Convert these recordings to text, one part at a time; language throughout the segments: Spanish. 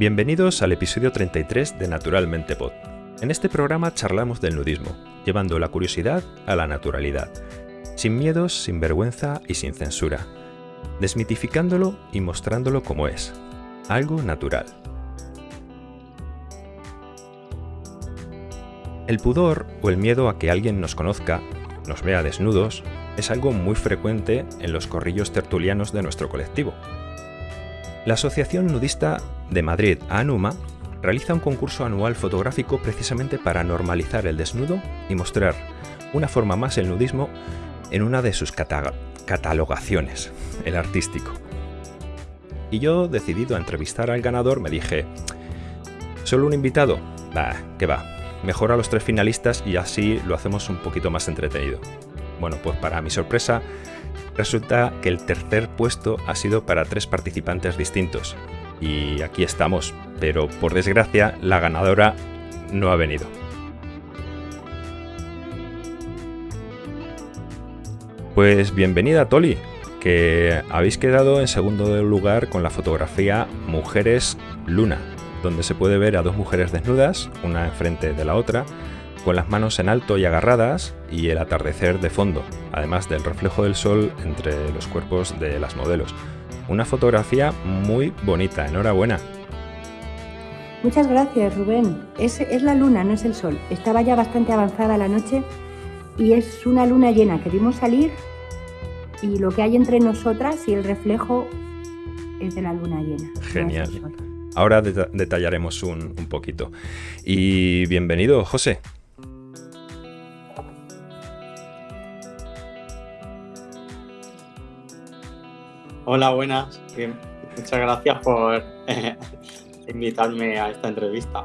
Bienvenidos al episodio 33 de Naturalmente Pod. En este programa charlamos del nudismo, llevando la curiosidad a la naturalidad, sin miedos, sin vergüenza y sin censura, desmitificándolo y mostrándolo como es, algo natural. El pudor o el miedo a que alguien nos conozca, nos vea desnudos, es algo muy frecuente en los corrillos tertulianos de nuestro colectivo. La Asociación Nudista de Madrid, ANUMA, realiza un concurso anual fotográfico precisamente para normalizar el desnudo y mostrar una forma más el nudismo en una de sus catalogaciones, el artístico. Y yo, decidido a entrevistar al ganador, me dije, ¿solo un invitado? Bah, que va, mejor a los tres finalistas y así lo hacemos un poquito más entretenido. Bueno, pues para mi sorpresa, resulta que el tercer puesto ha sido para tres participantes distintos. Y aquí estamos, pero por desgracia la ganadora no ha venido. Pues bienvenida Toli, que habéis quedado en segundo lugar con la fotografía Mujeres Luna, donde se puede ver a dos mujeres desnudas, una enfrente de la otra, con las manos en alto y agarradas y el atardecer de fondo, además del reflejo del sol entre los cuerpos de las modelos. Una fotografía muy bonita, enhorabuena. Muchas gracias, Rubén. Es, es, la luna, no es el sol. Estaba ya bastante avanzada la noche y es una luna llena que vimos salir y lo que hay entre nosotras y el reflejo es de la luna llena. Genial. Ahora detallaremos un, un poquito. Y bienvenido, José. Hola, buenas. Muchas gracias por eh, invitarme a esta entrevista.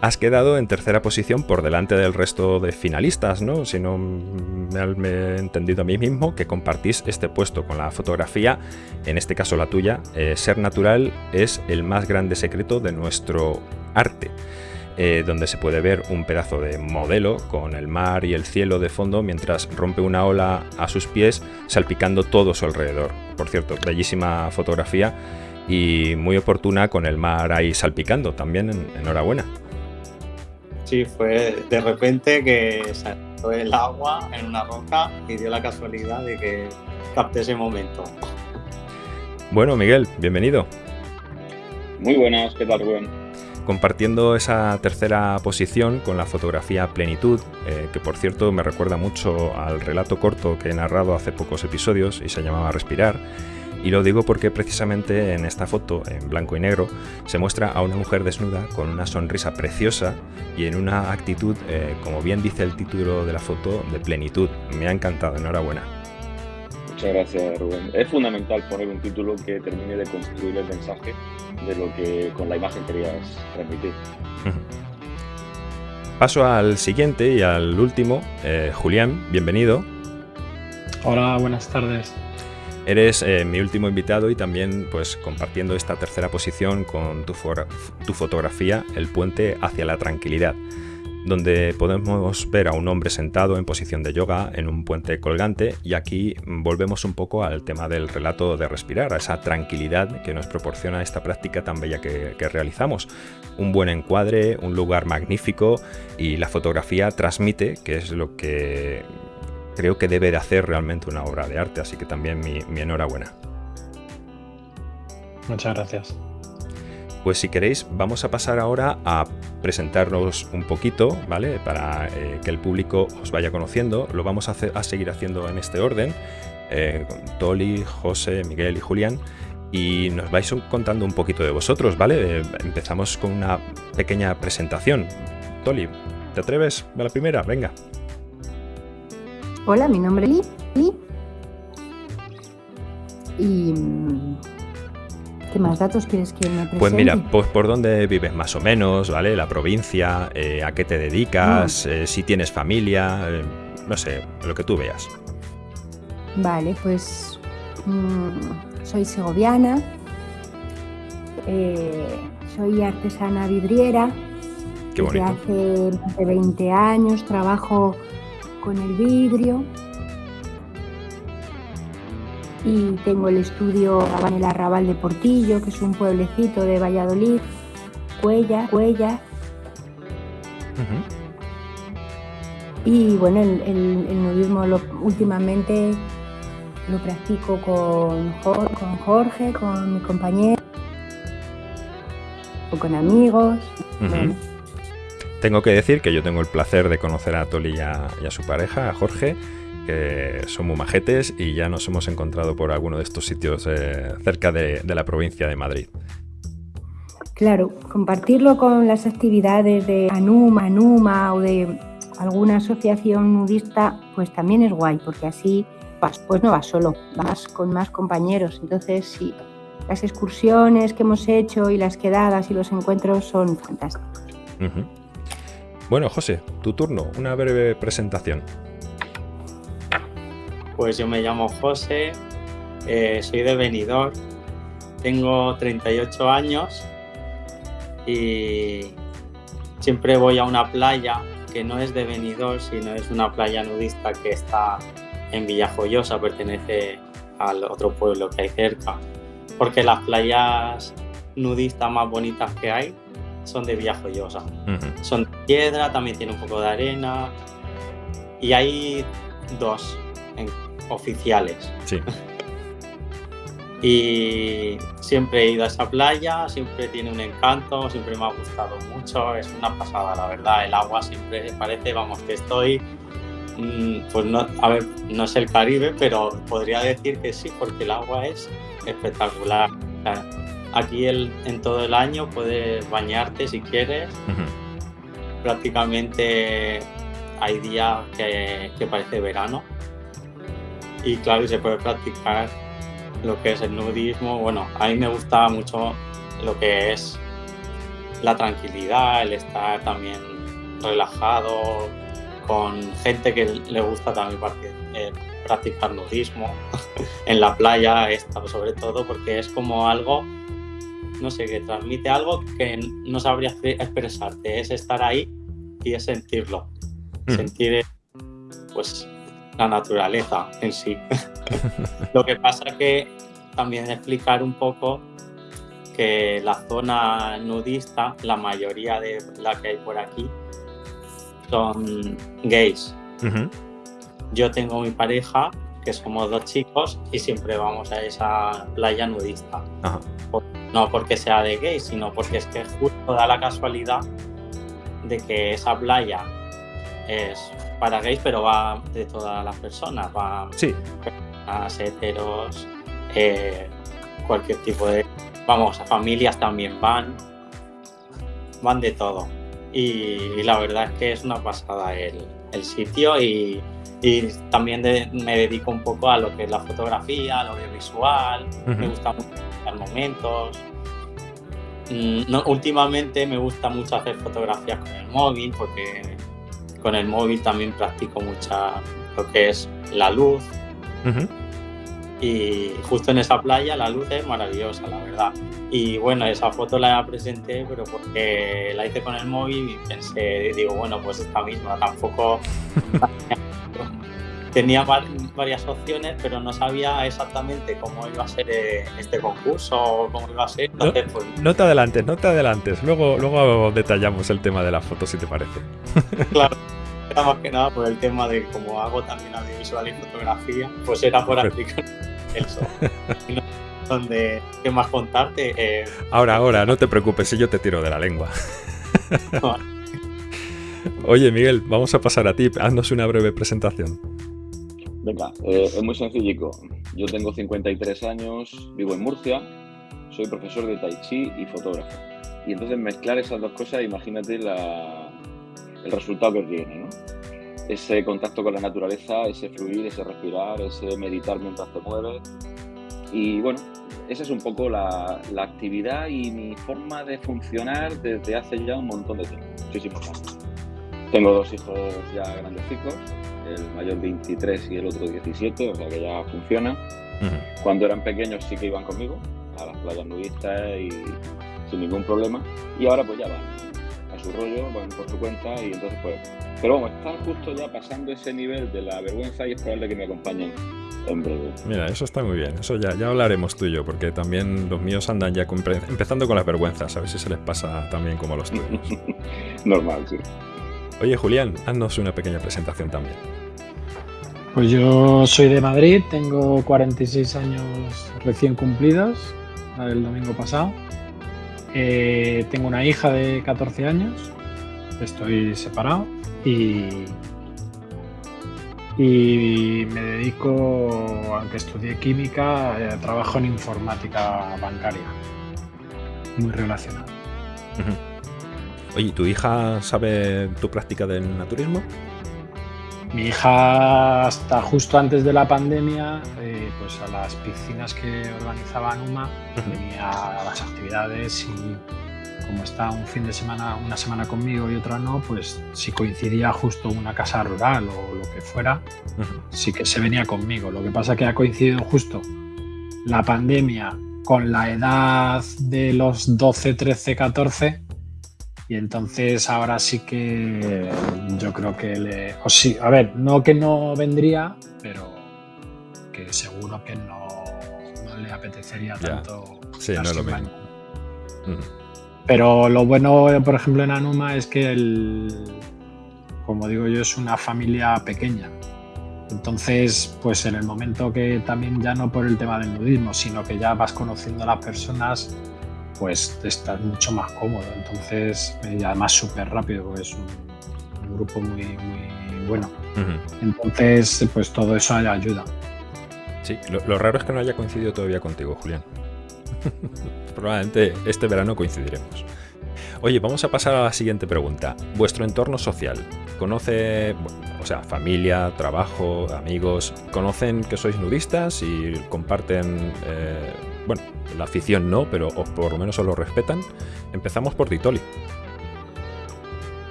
Has quedado en tercera posición por delante del resto de finalistas, ¿no? Si no me he entendido a mí mismo, que compartís este puesto con la fotografía, en este caso la tuya. Eh, ser natural es el más grande secreto de nuestro arte. Eh, donde se puede ver un pedazo de modelo con el mar y el cielo de fondo mientras rompe una ola a sus pies salpicando todo su alrededor. Por cierto, bellísima fotografía y muy oportuna con el mar ahí salpicando también, enhorabuena. Sí, fue de repente que salió el agua en una roca y dio la casualidad de que capté ese momento. Bueno, Miguel, bienvenido. Muy buenas, ¿qué tal, Rubén? Compartiendo esa tercera posición con la fotografía Plenitud, eh, que por cierto me recuerda mucho al relato corto que he narrado hace pocos episodios y se llamaba Respirar. Y lo digo porque precisamente en esta foto, en blanco y negro, se muestra a una mujer desnuda con una sonrisa preciosa y en una actitud, eh, como bien dice el título de la foto, de plenitud. Me ha encantado, enhorabuena. Muchas gracias, Rubén. Es fundamental poner un título que termine de construir el mensaje de lo que con la imagen querías transmitir. Paso al siguiente y al último. Eh, Julián, bienvenido. Hola, buenas tardes. Eres eh, mi último invitado y también pues compartiendo esta tercera posición con tu, tu fotografía, El puente hacia la tranquilidad donde podemos ver a un hombre sentado en posición de yoga en un puente colgante y aquí volvemos un poco al tema del relato de respirar, a esa tranquilidad que nos proporciona esta práctica tan bella que, realizamos. Un buen encuadre, un lugar magnífico y la fotografía transmite, que es lo que creo que debe de hacer realmente una obra de arte, así que también mi enhorabuena. Muchas gracias. Pues si queréis, vamos a pasar ahora a presentarnos un poquito, ¿vale? Para eh, que el público os vaya conociendo. Lo vamos a, hacer, a seguir haciendo en este orden, eh, Toli, José, Miguel y Julián. Y nos vais contando un poquito de vosotros, ¿vale? Eh, empezamos con una pequeña presentación. Toli, ¿te atreves a la primera? Venga. Hola, mi nombre es Lee. Y ¿Qué más datos quieres que me presente? Pues mira, pues por dónde vives más o menos, ¿vale? La provincia, eh, a qué te dedicas, eh, si tienes familia, eh, no sé, lo que tú veas. Vale, pues mm, soy segoviana, soy artesana vidriera. Qué bonito. Desde hace más de 20 años trabajo con el vidrio y tengo el estudio en el Arrabal de Portillo, que es un pueblecito de Valladolid, huellas, huellas. Y bueno, el, nudismo lo, últimamente lo practico con, con Jorge, con mi compañero, o con amigos. Tengo que decir que yo tengo el placer de conocer a Toli y a, su pareja, a Jorge, que son muy majetes y ya nos hemos encontrado por alguno de estos sitios eh, cerca de, de la provincia de Madrid. Claro, compartirlo con las actividades de Anuma, Anuma o de alguna asociación nudista, pues también es guay, porque así pues no vas solo, vas con más compañeros. Entonces, sí, las excursiones que hemos hecho y las quedadas y los encuentros son fantásticos. Bueno, José, tu turno, una breve presentación. Pues yo me llamo José, eh, soy de Benidorm, tengo 38 años y siempre voy a una playa que no es de Benidorm, sino es una playa nudista que está en Villajoyosa, pertenece al otro pueblo que hay cerca, porque las playas nudistas más bonitas que hay son de Villajoyosa. Son de piedra, también tiene un poco de arena y hay dos oficiales. Sí. y siempre he ido a esa playa, siempre tiene un encanto, siempre me ha gustado mucho, es una pasada, la verdad. El agua siempre parece, vamos, que estoy, mm, pues no, a ver, no es el Caribe, pero podría decir que sí, porque el agua es espectacular. aquí el, en todo el año puedes bañarte si quieres. Prácticamente hay días que, que parece verano. Y claro, se puede practicar lo que es el nudismo. Bueno, a mí me gusta mucho lo que es la tranquilidad, el estar también relajado, con gente que le gusta también eh, practicar nudismo en la playa, sobre todo porque es como algo, no sé, que transmite algo que no sabría expresarte, es estar ahí y es sentirlo, mm. sentir pues la naturaleza en sí. Lo que pasa que también explicar un poco que la zona nudista, la mayoría de la que hay por aquí, son gays. Yo tengo mi pareja, que somos dos chicos, y siempre vamos a esa playa nudista. No porque sea de gays, sino porque es que justo da la casualidad de que esa playa es para gays, pero va de todas las personas, va sí. a heteros, eh, cualquier tipo de... Vamos, a familias también van, van de todo. Y, la verdad es que es una pasada el, sitio y, también me dedico un poco a lo que es la fotografía, al audiovisual, me gusta mucho los momentos. Mm, no, últimamente me gusta mucho hacer fotografías con el móvil porque con el móvil también practico mucha lo que es la luz. Y justo en esa playa la luz es maravillosa, la verdad. Y bueno, esa foto la presenté, pero porque la hice con el móvil y pensé, digo, bueno, pues esta misma, tampoco tenía varias opciones, pero no sabía exactamente cómo iba a ser eh, este concurso o cómo iba a ser. Entonces, no, pues... no, te adelantes, no te adelantes. Luego, luego detallamos el tema de la foto, si te parece. Claro. Era más que nada por el tema de cómo hago también audiovisual y fotografía, pues era por aplicar eso. donde, ¿qué más contarte? Eh, ahora, ahora, no te preocupes si yo te tiro de la lengua. Oye, Miguel, vamos a pasar a ti. Haznos una breve presentación. Venga, eh, es muy sencillico. Yo tengo 53 años, vivo en Murcia, soy profesor de Tai Chi y fotógrafo. Y entonces mezclar esas dos cosas, imagínate el resultado que tiene, ¿no? Ese contacto con la naturaleza, ese fluir, ese respirar, ese meditar mientras te mueves. Y bueno, esa es un poco la, la actividad y mi forma de funcionar desde hace ya un montón de tiempo, muchísimos años. Tengo dos hijos ya grandecitos, el mayor 23 y el otro 17, o sea que ya funciona. Cuando eran pequeños sí que iban conmigo a las playas nudistas y sin ningún problema. Y ahora pues ya van a su rollo, van por su cuenta y entonces pues... Pero vamos, están justo ya pasando ese nivel de la vergüenza y es probable que me acompañen en breve. Mira, eso está muy bien. Eso ya, ya hablaremos tú y yo, porque también los míos andan ya empezando con las vergüenzas. A ver si se les pasa también como a los tuyos. Normal, sí. Oye, Julián, haznos una pequeña presentación también. Pues yo soy de Madrid, tengo 46 años recién cumplidos, el domingo pasado. Eh, tengo una hija de 14 años, estoy separado y, y me dedico, aunque estudié química, eh, trabajo en informática bancaria, muy relacionado. Oye, ¿tu hija sabe tu práctica del naturismo? Mi hija, hasta justo antes de la pandemia, eh, pues a las piscinas que organizaba Numa, venía a las actividades y como está un fin de semana, una semana conmigo y otra no, pues si coincidía justo una casa rural o lo que fuera, sí que se venía conmigo. Lo que pasa que ha coincidido justo la pandemia con la edad de los 12, 13, 14 y entonces ahora sí que yo creo que le... O sí, a ver, no que no vendría, pero que seguro que no, le apetecería tanto. Sí, no lo mismo. Pero lo bueno, por ejemplo, en Anuma es que el, como digo yo, es una familia pequeña. Entonces, pues en el momento que también ya no por el tema del nudismo, sino que ya vas conociendo a las personas, pues estás mucho más cómodo. Entonces, y además súper rápido, porque es un, grupo muy, muy bueno. Entonces, pues todo eso ayuda. Sí, lo, raro es que no haya coincidido todavía contigo, Julián. Probablemente este verano coincidiremos. Oye, vamos a pasar a la siguiente pregunta. Vuestro entorno social. ¿Conoce, o sea, familia, trabajo, amigos, conocen que sois nudistas y comparten eh, bueno, la afición no, pero por lo menos os lo respetan. Empezamos por Ditoli.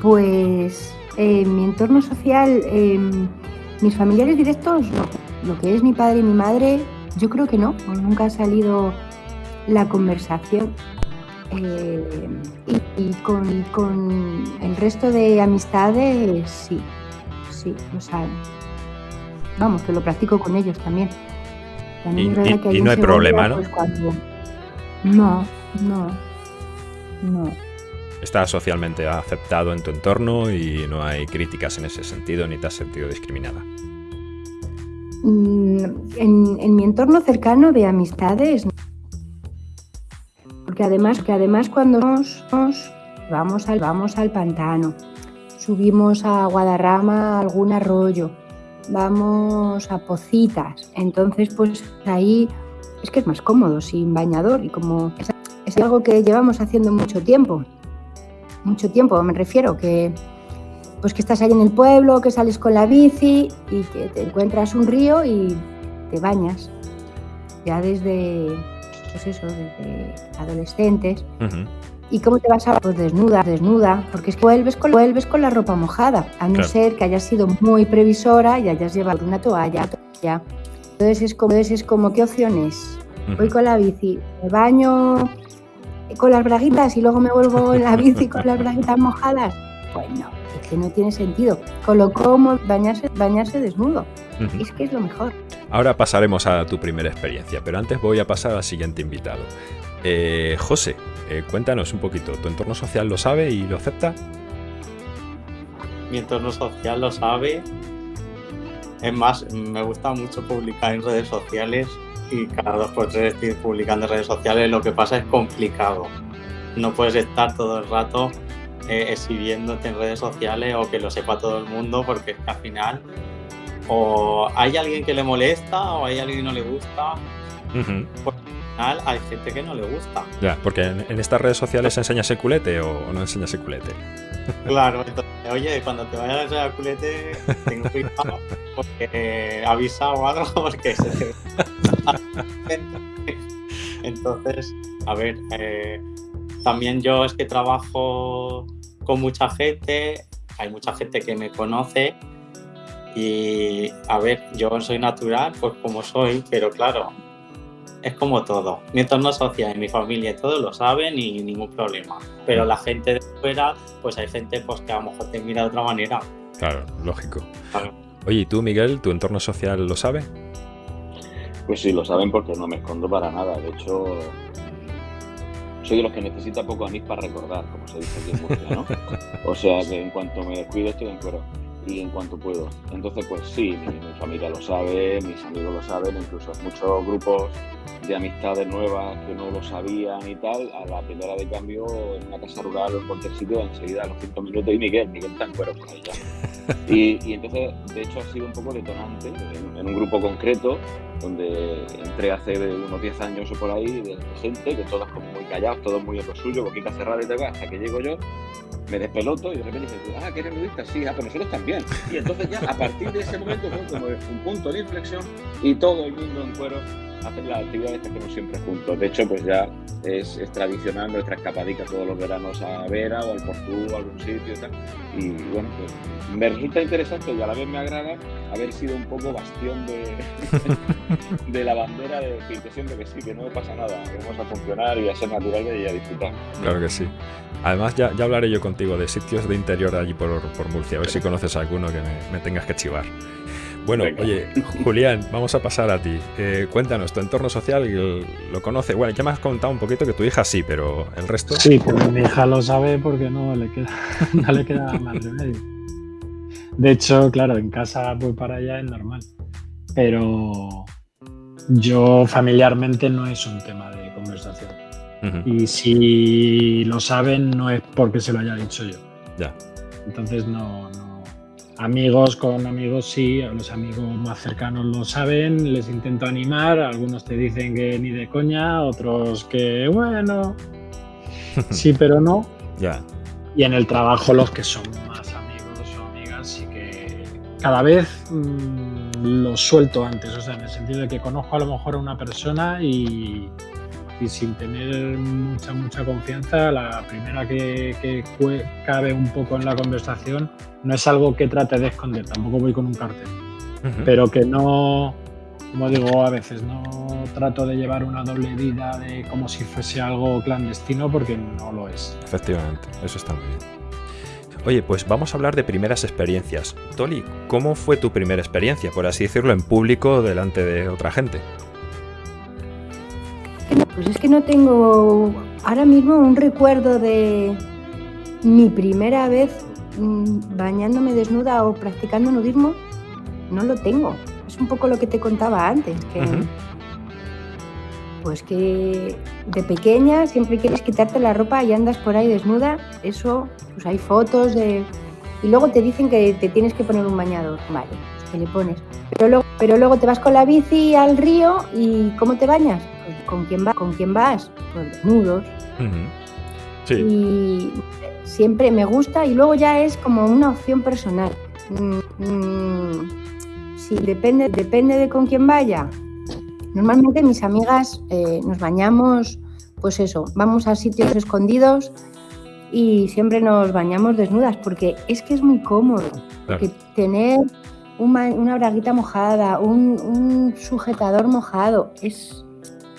Pues en mi entorno social, em, mis familiares directos, Lo que es mi padre y mi madre, yo creo que no. Nunca ha salido la conversación. Eh, y, con, el resto de amistades, sí, sí, lo saben. Vamos, que lo practico con ellos también. y, no hay problema, ¿no? Pues no, no, no. Está socialmente aceptado en tu entorno y no hay críticas en ese sentido ni te has sentido discriminada. Mm, en, en mi entorno cercano de amistades porque además, que además cuando nos, vamos, al, vamos al pantano, subimos a Guadarrama algún arroyo, vamos a Pocitas, entonces pues ahí es que es más cómodo sin bañador y como es, algo que llevamos haciendo mucho tiempo, mucho tiempo me refiero, que pues que estás ahí en el pueblo, que sales con la bici y que te encuentras un río y te bañas. Ya desde pues eso, desde adolescentes. ¿Y cómo te vas a pues desnuda, desnuda? Porque es que vuelves con, vuelves con la ropa mojada, a no ser que hayas sido muy previsora y hayas llevado una toalla. toalla. Entonces es como, es como ¿qué opciones? Voy con la bici, me baño con las braguitas y luego me vuelvo en la bici con las braguitas mojadas. Pues no, que no tiene sentido. Con lo como bañarse, bañarse desnudo. Es que es lo mejor. Ahora pasaremos a tu primera experiencia, pero antes voy a pasar al siguiente invitado. Eh, José, eh, cuéntanos un poquito, ¿tu entorno social lo sabe y lo acepta? Mi entorno social lo sabe. Es más, me gusta mucho publicar en redes sociales y cada dos por tres estoy publicando en redes sociales. Lo que pasa es complicado. No puedes estar todo el rato eh, exhibiéndote en redes sociales o que lo sepa todo el mundo porque es que al final o hay alguien que le molesta o hay alguien que no le gusta. Por al final hay gente que no le gusta. Ya, porque en, estas redes sociales se enseña ese culete o no enseña ese culete. Claro, entonces, oye, cuando te vayas a enseñar culete, tengo cuidado porque avisa o algo porque se te... Entonces, a ver, eh, también yo es que trabajo con mucha gente, hay mucha gente que me conoce Y a ver, yo soy natural, pues como soy, pero claro, es como todo. Mi entorno social y mi familia todos lo saben y ningún problema. Pero la gente de fuera, pues hay gente pues, que a lo mejor te mira de otra manera. Claro, lógico. Oye, ¿y tú, Miguel, tu entorno social lo sabe? Pues sí, lo saben porque no me escondo para nada. De hecho, soy de los que necesita poco anís para recordar, como se dice aquí en Murcia, ¿no? O sea, que en cuanto me descuido estoy en cuero y en cuanto puedo. Entonces, pues sí, mi, familia lo sabe, mis amigos lo saben, incluso muchos grupos de amistades nuevas que no lo sabían y tal, a la primera de cambio en una casa rural o en cualquier sitio, enseguida a los cinco minutos, y Miguel, Miguel está en cuero por ahí ya. Y, entonces, de hecho, ha sido un poco detonante en, un grupo concreto, donde entré hace unos 10 años o por ahí, de, gente, que todos como muy callados, todos muy en lo suyo, boquita cerrada y tal, hasta que llego yo, me despeloto y de repente dices, ah, que eres nudista, sí, ah, pero nosotros también. Y entonces ya a partir de ese momento fue como un punto de inflexión y todo el mundo en cuero hacer las actividades que hacemos siempre juntos. De hecho, pues ya es, tradicional nuestra escapadica todos los veranos a Vera o al Portú o a algún sitio y tal. Y bueno, pues me resulta interesante y a la vez me agrada haber sido un poco bastión de, de la bandera de decir que siempre que sí, que no pasa nada, que vamos a funcionar y a ser naturales y a disfrutar. Claro que sí. Además, ya, ya hablaré yo contigo de sitios de interior allí por, por Murcia, a ver si conoces alguno que me, me tengas que chivar. Bueno, oye, Julián, vamos a pasar a ti. Eh, cuéntanos, tu entorno social lo conoce. Bueno, ya me has contado un poquito que tu hija sí, pero el resto. Sí, pero mi hija lo sabe porque no le queda, no le queda más remedio. De hecho, claro, en casa voy para allá es normal. Pero yo familiarmente no es un tema de conversación. Y si lo saben, no es porque se lo haya dicho yo. Ya. Entonces no, Amigos con amigos sí, los amigos más cercanos lo saben, les intento animar, algunos te dicen que ni de coña, otros que bueno, sí pero no. Ya. Y en el trabajo los que son más amigos o amigas sí que cada vez mm, los suelto antes, o sea, en el sentido de que conozco a lo mejor a una persona y, y sin tener mucha, mucha confianza, la primera que, que, cabe un poco en la conversación no es algo que trate de esconder, tampoco voy con un cartel, pero que no, como digo a veces, no trato de llevar una doble vida de como si fuese algo clandestino porque no lo es. Efectivamente, eso está muy bien. Oye, pues vamos a hablar de primeras experiencias. Toli, ¿cómo fue tu primera experiencia, por así decirlo, en público delante de otra gente? Pues es que no tengo ahora mismo un recuerdo de mi primera vez mm, bañándome desnuda o practicando nudismo. No lo tengo. Es un poco lo que te contaba antes, que pues que de pequeña siempre quieres quitarte la ropa y andas por ahí desnuda. Eso, pues hay fotos de y luego te dicen que te tienes que poner un bañador. Vale, pues que le pones. Pero luego, pero luego te vas con la bici al río y ¿cómo te bañas? ¿Con quién, va, ¿con quién vas? Pues desnudos. sí. Y siempre me gusta y luego ya es como una opción personal. Mm, mm, sí, depende, depende de con quién vaya. Normalmente mis amigas eh, nos bañamos, pues eso, vamos a sitios escondidos y siempre nos bañamos desnudas porque es que es muy cómodo. Porque tener una, braguita mojada, un sujetador mojado, es,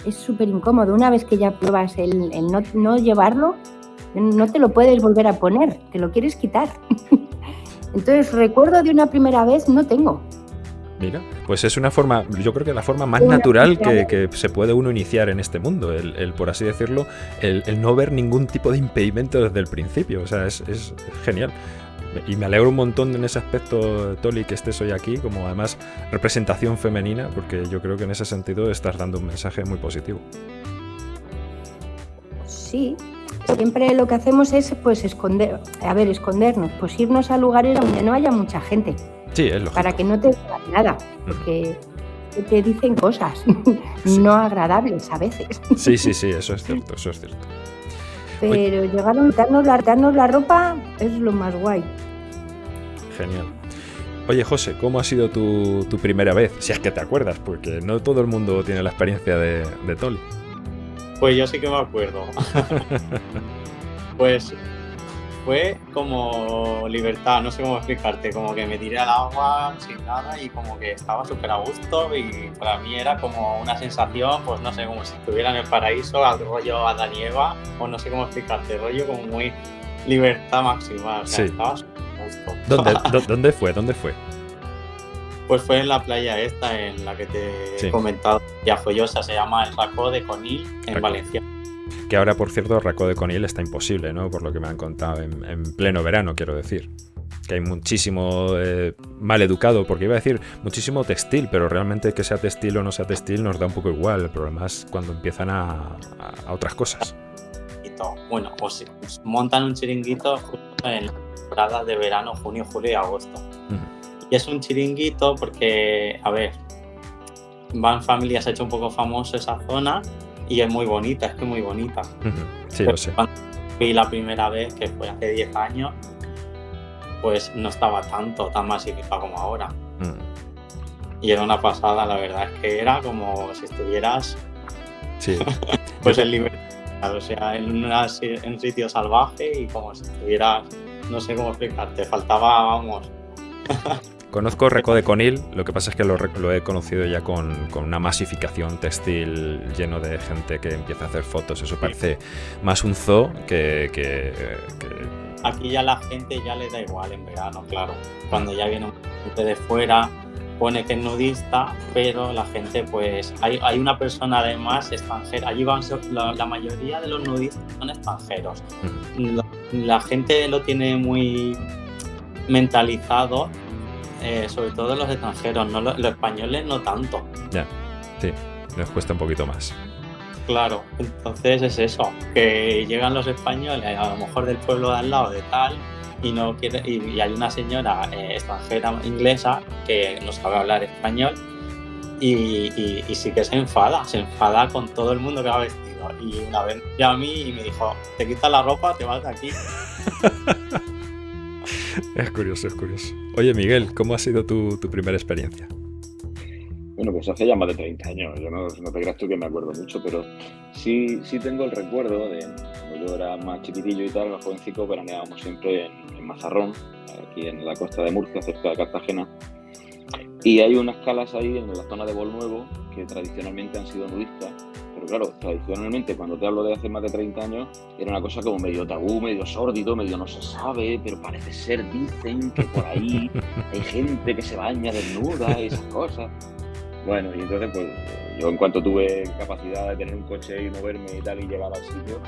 es súper incómodo. Una vez que ya pruebas el, no, llevarlo, no te lo puedes volver a poner, te lo quieres quitar. Entonces, recuerdo de una primera vez no tengo. Mira, pues es una forma, yo creo que la forma más natural que, se puede uno iniciar en este mundo, el, por así decirlo, el, no ver ningún tipo de impedimento desde el principio. O sea, es, es genial y me alegro un montón en ese aspecto, Toli, que estés hoy aquí, como además representación femenina, porque yo creo que en ese sentido estás dando un mensaje muy positivo. Sí, siempre lo que hacemos es pues esconder, a ver, escondernos, pues irnos a lugares donde no haya mucha gente. Sí, es lógico. Para que no te digan nada, porque te dicen cosas no agradables a veces. Sí, sí, sí, eso es cierto, eso es cierto. Pero llegar a darnos la, darnos la ropa es lo más guay. Genial. Oye, José, ¿cómo ha sido tu, primera vez? Si es que te acuerdas, porque no todo el mundo tiene la experiencia de, de Pues yo sí que me acuerdo. pues fue como libertad, no sé cómo explicarte, como que me tiré al agua sin nada y como que estaba súper a gusto y para mí era como una sensación, pues no sé, como si estuviera en el paraíso, al rollo a Eva, o no sé cómo explicarte, rollo como muy libertad máxima, o sea, estaba súper a gusto. ¿Dónde, ¿Dónde fue? ¿Dónde fue? Pues fue en la playa esta en la que te he comentado, ya follosa, se llama el Racó de Conil, en Valencia. Que ahora, por cierto, Racó de Conil está imposible, ¿no? Por lo que me han contado, en, pleno verano, quiero decir. Que hay muchísimo eh, mal educado, porque iba a decir muchísimo textil, pero realmente que sea textil o no sea textil nos da un poco igual. El problema es cuando empiezan a, otras cosas. Bueno, pues, montan un chiringuito en la temporada de verano, junio, julio y agosto. Y es un chiringuito porque, a ver, Van Familia se ha hecho un poco famoso esa zona y es muy bonita, es que muy bonita. Sí, lo sé. Cuando fui la primera vez, que fue hace 10 años, pues no estaba tanto, tan masificado como ahora. Mm. Y era una pasada, la verdad es que era como si estuvieras sí. pues en libertad, o sea, en, en un sitio salvaje y como si estuvieras, no sé cómo explicarte, faltaba, vamos, Conozco Reco de Conil, lo que pasa es que lo, he conocido ya con, una masificación textil lleno de gente que empieza a hacer fotos. Eso parece más un zoo que, Aquí ya la gente ya le da igual en verano, claro. Cuando ya viene gente de fuera, pone que es nudista, pero la gente, pues, hay, una persona además extranjera. Allí van, la, mayoría de los nudistas son extranjeros. la gente lo tiene muy mentalizado eh, sobre todo los extranjeros, no los, españoles no tanto. Ya, sí, les cuesta un poquito más. Claro, entonces es eso, que llegan los españoles, a lo mejor del pueblo de al lado de tal, y no quiere, y, hay una señora eh, extranjera inglesa que no sabe hablar español y, sí que se enfada, se enfada con todo el mundo que va vestido. Y una vez ya a mí y me dijo, te quitas la ropa, te vas de aquí. es curioso, es curioso. Oye, Miguel, ¿cómo ha sido tu, primera experiencia? Bueno, pues hace ya más de 30 años. Yo no, te creas tú que me acuerdo mucho, pero sí, sí tengo el recuerdo de cuando yo era más chiquitillo y tal, más jovencico, veraneábamos siempre en, Mazarrón, aquí en la costa de Murcia, cerca de Cartagena. Y hay unas calas ahí en la zona de Nuevo que tradicionalmente han sido nudistas pero claro, tradicionalmente, cuando te hablo de hace más de 30 años, era una cosa como medio tabú, medio sórdido, medio no se sabe, pero parece ser, dicen que por ahí hay gente que se baña desnuda y esas cosas. Bueno, y entonces, pues yo en cuanto tuve capacidad de tener un coche y moverme y tal y llegar al sitio,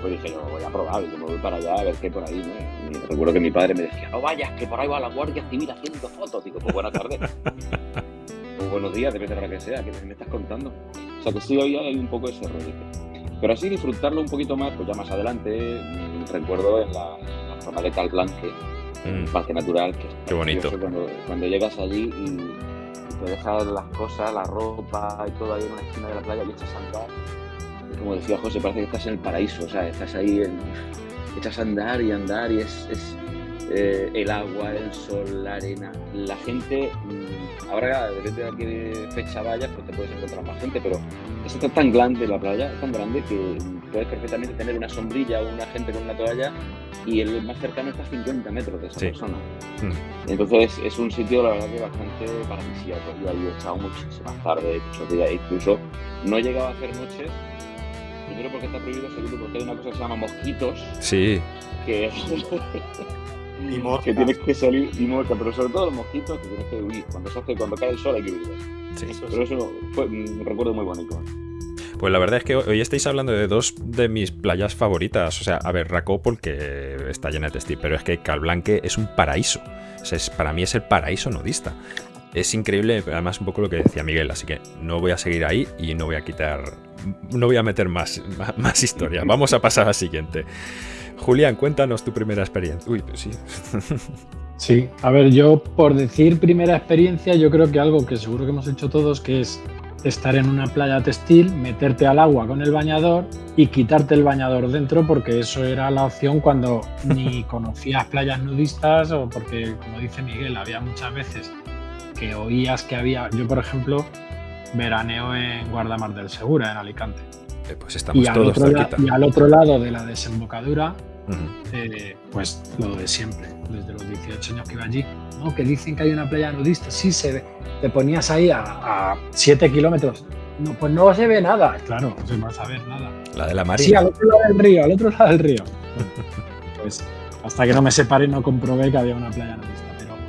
pues dije, yo voy a probar, yo me voy para allá a ver qué por ahí, ¿no? Y recuerdo que mi padre me decía, no vayas, que por ahí va la Guardia Civil haciendo fotos. Digo, pues buenas tardes. o buenos días, depende de la que sea, que me estás contando. O sea que sí, hoy hay un poco ese rollo. Pero así disfrutarlo un poquito más, pues ya más adelante, mm, recuerdo en la, zona de Calblanque, mm. parque natural, que es Qué bonito. Cuando, llegas allí y, te dejas las cosas, la ropa y todo ahí en una esquina de la playa y echas a andar. como decía José, parece que estás en el paraíso, o sea, estás ahí, en, echas a andar y andar y es, eh, el agua, el sol, la arena, la gente. Mm, ahora, depende de a qué fecha vayas, pues te puedes encontrar más gente, pero es tan grande la playa, es tan grande que puedes perfectamente tener una sombrilla o una gente con una toalla y el más cercano está a 50 metros de esa persona. Mm. Entonces es un sitio, la verdad, que bastante paradisíaco. Yo ahí he estado muchísimas tardes, muchos días, incluso no he llegado a hacer noches. Primero porque está prohibido, segundo porque hay una cosa que se llama mosquitos. Sí. Que que tienes que salir y mosca, pero sobre todo los mosquitos que tienes que huir. Cuando, se hace, cuando cae el sol hay que huir. Sí. pero eso fue un recuerdo muy bonito. Pues la verdad es que hoy estáis hablando de dos de mis playas favoritas. O sea, a ver, Racó porque está llena de textil, pero es que Calblanque es un paraíso. O sea, es, para mí es el paraíso nudista. Es increíble, además un poco lo que decía Miguel, así que no voy a seguir ahí y no voy a quitar, no voy a meter más, más historia. Vamos a pasar al siguiente. Julián, cuéntanos tu primera experiencia. Uy, pues sí. Sí, a ver, yo por decir primera experiencia, yo creo que algo que seguro que hemos hecho todos, que es estar en una playa textil, meterte al agua con el bañador y quitarte el bañador dentro, porque eso era la opción cuando ni conocías playas nudistas o porque, como dice Miguel, había muchas veces que oías que había, yo por ejemplo, veraneo en Guardamar del Segura, en Alicante. Eh, pues estamos todos y al otro lado de la desembocadura eh, pues lo de siempre, desde los 18 años que iba allí. ¿no? Que dicen que hay una playa nudista, sí se ve. Te ponías ahí a, 7 kilómetros. No, pues no se ve nada. Claro, no se va a saber nada. La de la marina. Sí, al otro lado del río, al otro lado del río. pues hasta que no me separé no comprobé que había una playa nudista.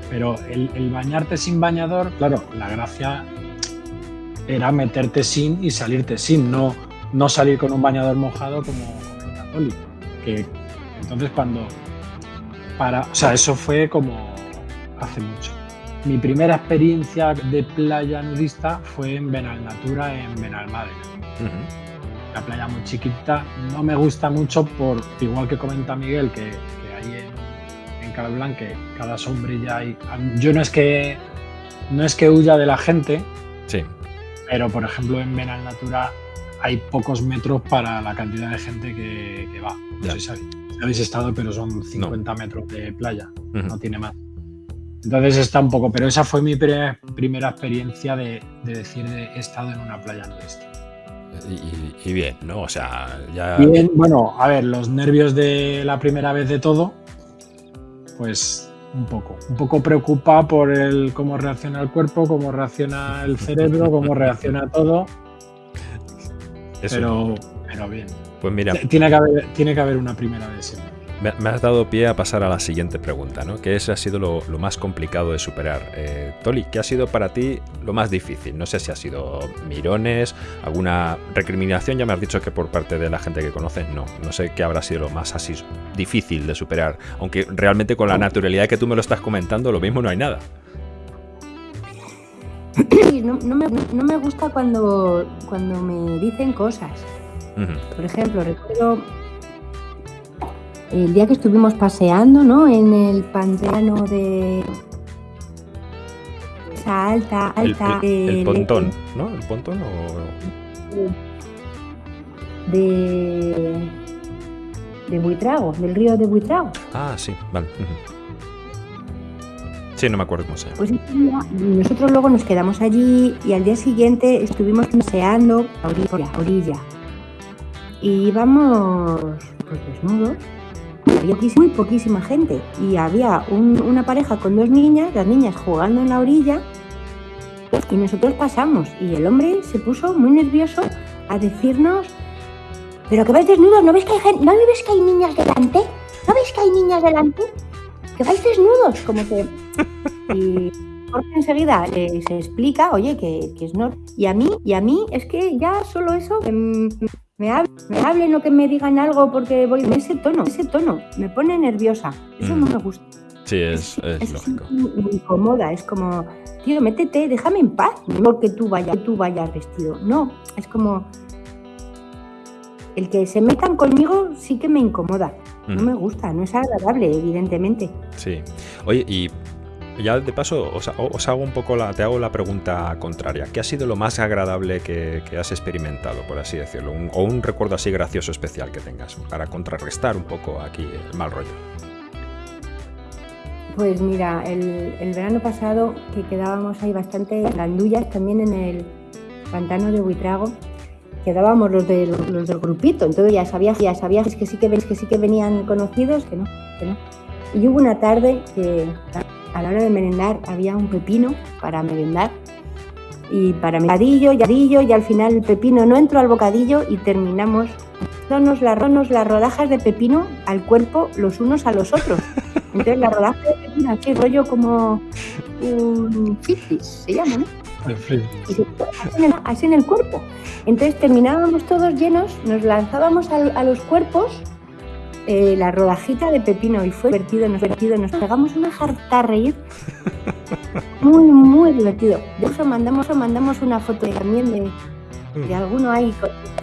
Pero, el, el bañarte sin bañador, claro, la gracia era meterte sin y salirte sin, no, no salir con un bañador mojado como, un católico. Que entonces cuando para, o sea, eso fue como hace mucho. Mi primera experiencia de playa nudista fue en Benalnatura, en Benalmádena. La playa muy chiquita, no me gusta mucho por, igual que comenta Miguel, que, que ahí en, en Calablanque cada sombrilla hay. Yo no es que no es que huya de la gente, sí. pero por ejemplo en Benalnatura hay pocos metros para la cantidad de gente que, va. No sé si habéis estado, pero son 50 metros de playa, no tiene más. Entonces está un poco, pero esa fue mi primera experiencia de, decir de he estado en una playa nudista. Y, bien, ¿no? O sea, ya. Bien, bueno, a ver, los nervios de la primera vez de todo, pues un poco. Un poco preocupa por el cómo reacciona el cuerpo, cómo reacciona el cerebro, cómo reacciona todo. Pero, pero bien. Pues mira. Tiene que haber, tiene que haber una primera vez Me, has dado pie a pasar a la siguiente pregunta, ¿no? Que ese ha sido lo, más complicado de superar. Eh, Toli, ¿qué ha sido para ti lo más difícil? No sé si ha sido mirones, alguna recriminación, ya me has dicho que por parte de la gente que conoces, no. No sé qué habrá sido lo más así difícil de superar. Aunque realmente con la naturalidad que tú me lo estás comentando, lo mismo no hay nada. No, no, me, no me gusta cuando, cuando me dicen cosas. Por ejemplo, recuerdo el día que estuvimos paseando, ¿no? En el pantano de esa alta, alta. El, pontón, ¿no? El pontón o. De. de Buitrago, del río de Buitrago. Ah, sí, vale. Sí, no me acuerdo cómo se llama. Pues nosotros luego nos quedamos allí y al día siguiente estuvimos paseando a orilla, a orilla y íbamos pues, desnudos. Había muy poquísima gente y había una pareja con dos niñas, las niñas jugando en la orilla y nosotros pasamos y el hombre se puso muy nervioso a decirnos, pero que vais desnudos, ¿no ves que hay, ¿no ves que hay niñas delante? ¿No ves que hay niñas delante? Que vais desnudos, como que... Y enseguida se explica, oye, que, es no. Y a mí, y a mí es que ya solo eso, em, me, hablen, o que me digan algo porque voy en ese tono, ese tono, me pone nerviosa. Eso no mm. me gusta. Sí, es, es, lógico. Me incomoda, es como, tío, métete, déjame en paz, no que tú vayas, tú vayas vestido. No, es como el que se metan conmigo sí que me incomoda. No mm. me gusta, no es agradable, evidentemente. Sí. Oye, y ya de paso os, hago un poco la, te hago la pregunta contraria. ¿Qué ha sido lo más agradable que, has experimentado, por así decirlo? o un recuerdo así gracioso especial que tengas para contrarrestar un poco aquí el mal rollo. Pues mira, el, verano pasado que quedábamos ahí bastante gandullas también en el pantano de Huitrago, quedábamos los, de, los, del grupito, entonces ya sabías, ya sabías que sí que, que sí que venían conocidos, que no, que no. Y hubo una tarde que a la hora de merendar había un pepino para merendar y para bocadillo, y y al final el pepino no entró al bocadillo y terminamos dándonos las, las rodajas de pepino al cuerpo los unos a los otros. Entonces la rodaja de pepino rollo como un fifis, se llama, ¿no? Y se así en el cuerpo. Entonces terminábamos todos llenos, nos lanzábamos a los cuerpos eh, la rodajita de pepino y fue divertido, nos divertido, nos pegamos una jarta a reír. Muy, muy divertido. De eso mandamos, mandamos una foto también de, de alguno ahí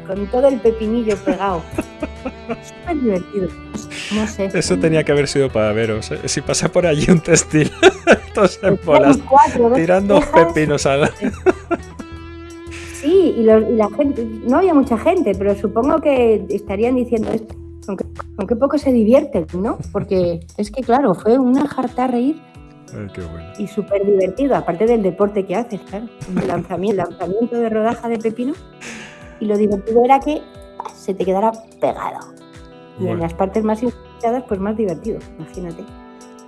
con, todo el pepinillo pegado. Súper divertido. No sé. Eso tenía que haber sido para veros. Si pasa por allí un textil, todos en bolas, tirando pepinos a la... Sí, y, y, la gente, no había mucha gente, pero supongo que estarían diciendo esto aunque, poco se divierten, ¿no? Porque es que, claro, fue una jarta a reír. Y súper divertido, aparte del deporte que haces, claro. El lanzamiento, lanzamiento de rodaja de pepino. Y lo divertido era que se te quedara pegado. Y en las partes más inesperadas, pues más divertido, imagínate.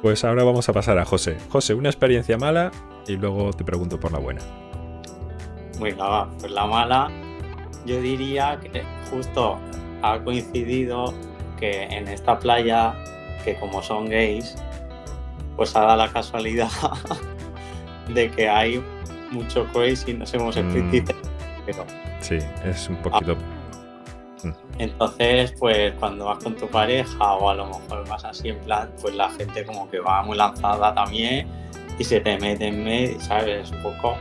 Pues ahora vamos a pasar a José. José, una experiencia mala y luego te pregunto por la buena. Venga, va, pues la mala, yo diría que justo ha coincidido que en esta playa, que como son gays, pues ha dado la casualidad de que hay mucho crazy, no sé cómo se Mm. pero Sí, es un poquito. entonces pues cuando vas con tu pareja o a lo mejor vas así en plan, pues la gente como que va muy lanzada también y se te mete en medio, ¿sabes? Un poco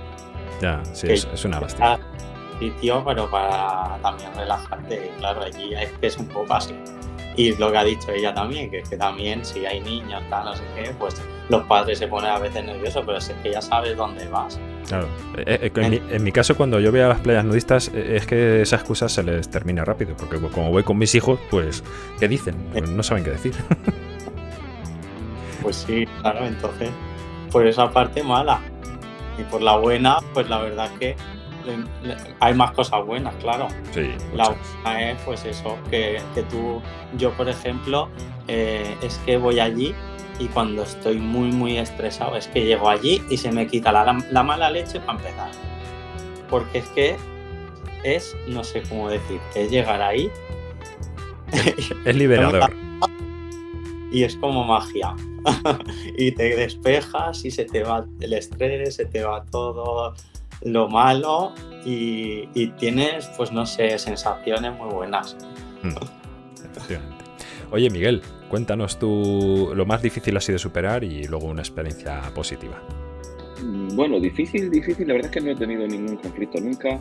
Ya, sí, es, es una lástima. ah, sitio, pero para también relajarte, claro, allí es que es un poco así. Y lo que ha dicho ella también, que, que también si hay niños, tal, no sé qué, pues los padres se ponen a veces nerviosos, pero es que ya sabes dónde vas. Claro. Eh, eh, en, mi, en mi caso, cuando yo voy a las playas nudistas, eh, es que esa excusa se les termina rápido. Porque como voy con mis hijos, pues, ¿qué dicen? No saben qué decir. Pues sí, claro, entonces, por esa parte mala. Y por la buena, pues la verdad que le- le- hay más cosas buenas, claro. Sí, La buena es pues eso, que, que tú, yo por ejemplo, eh, es que voy allí y cuando estoy muy muy estresado es que llego allí y se me quita la, la mala leche para empezar. Porque es que es, no sé cómo decir, es llegar ahí Es liberador. y es como magia. y te despejas y se te va el estrés, se te va todo lo malo y, tienes, pues no sé, sensaciones muy buenas. Mm. Oye, Miguel, cuéntanos tú lo más difícil ha sido superar y luego una experiencia positiva. Mm, Bueno, difícil, difícil. La verdad es que no he tenido ningún conflicto nunca.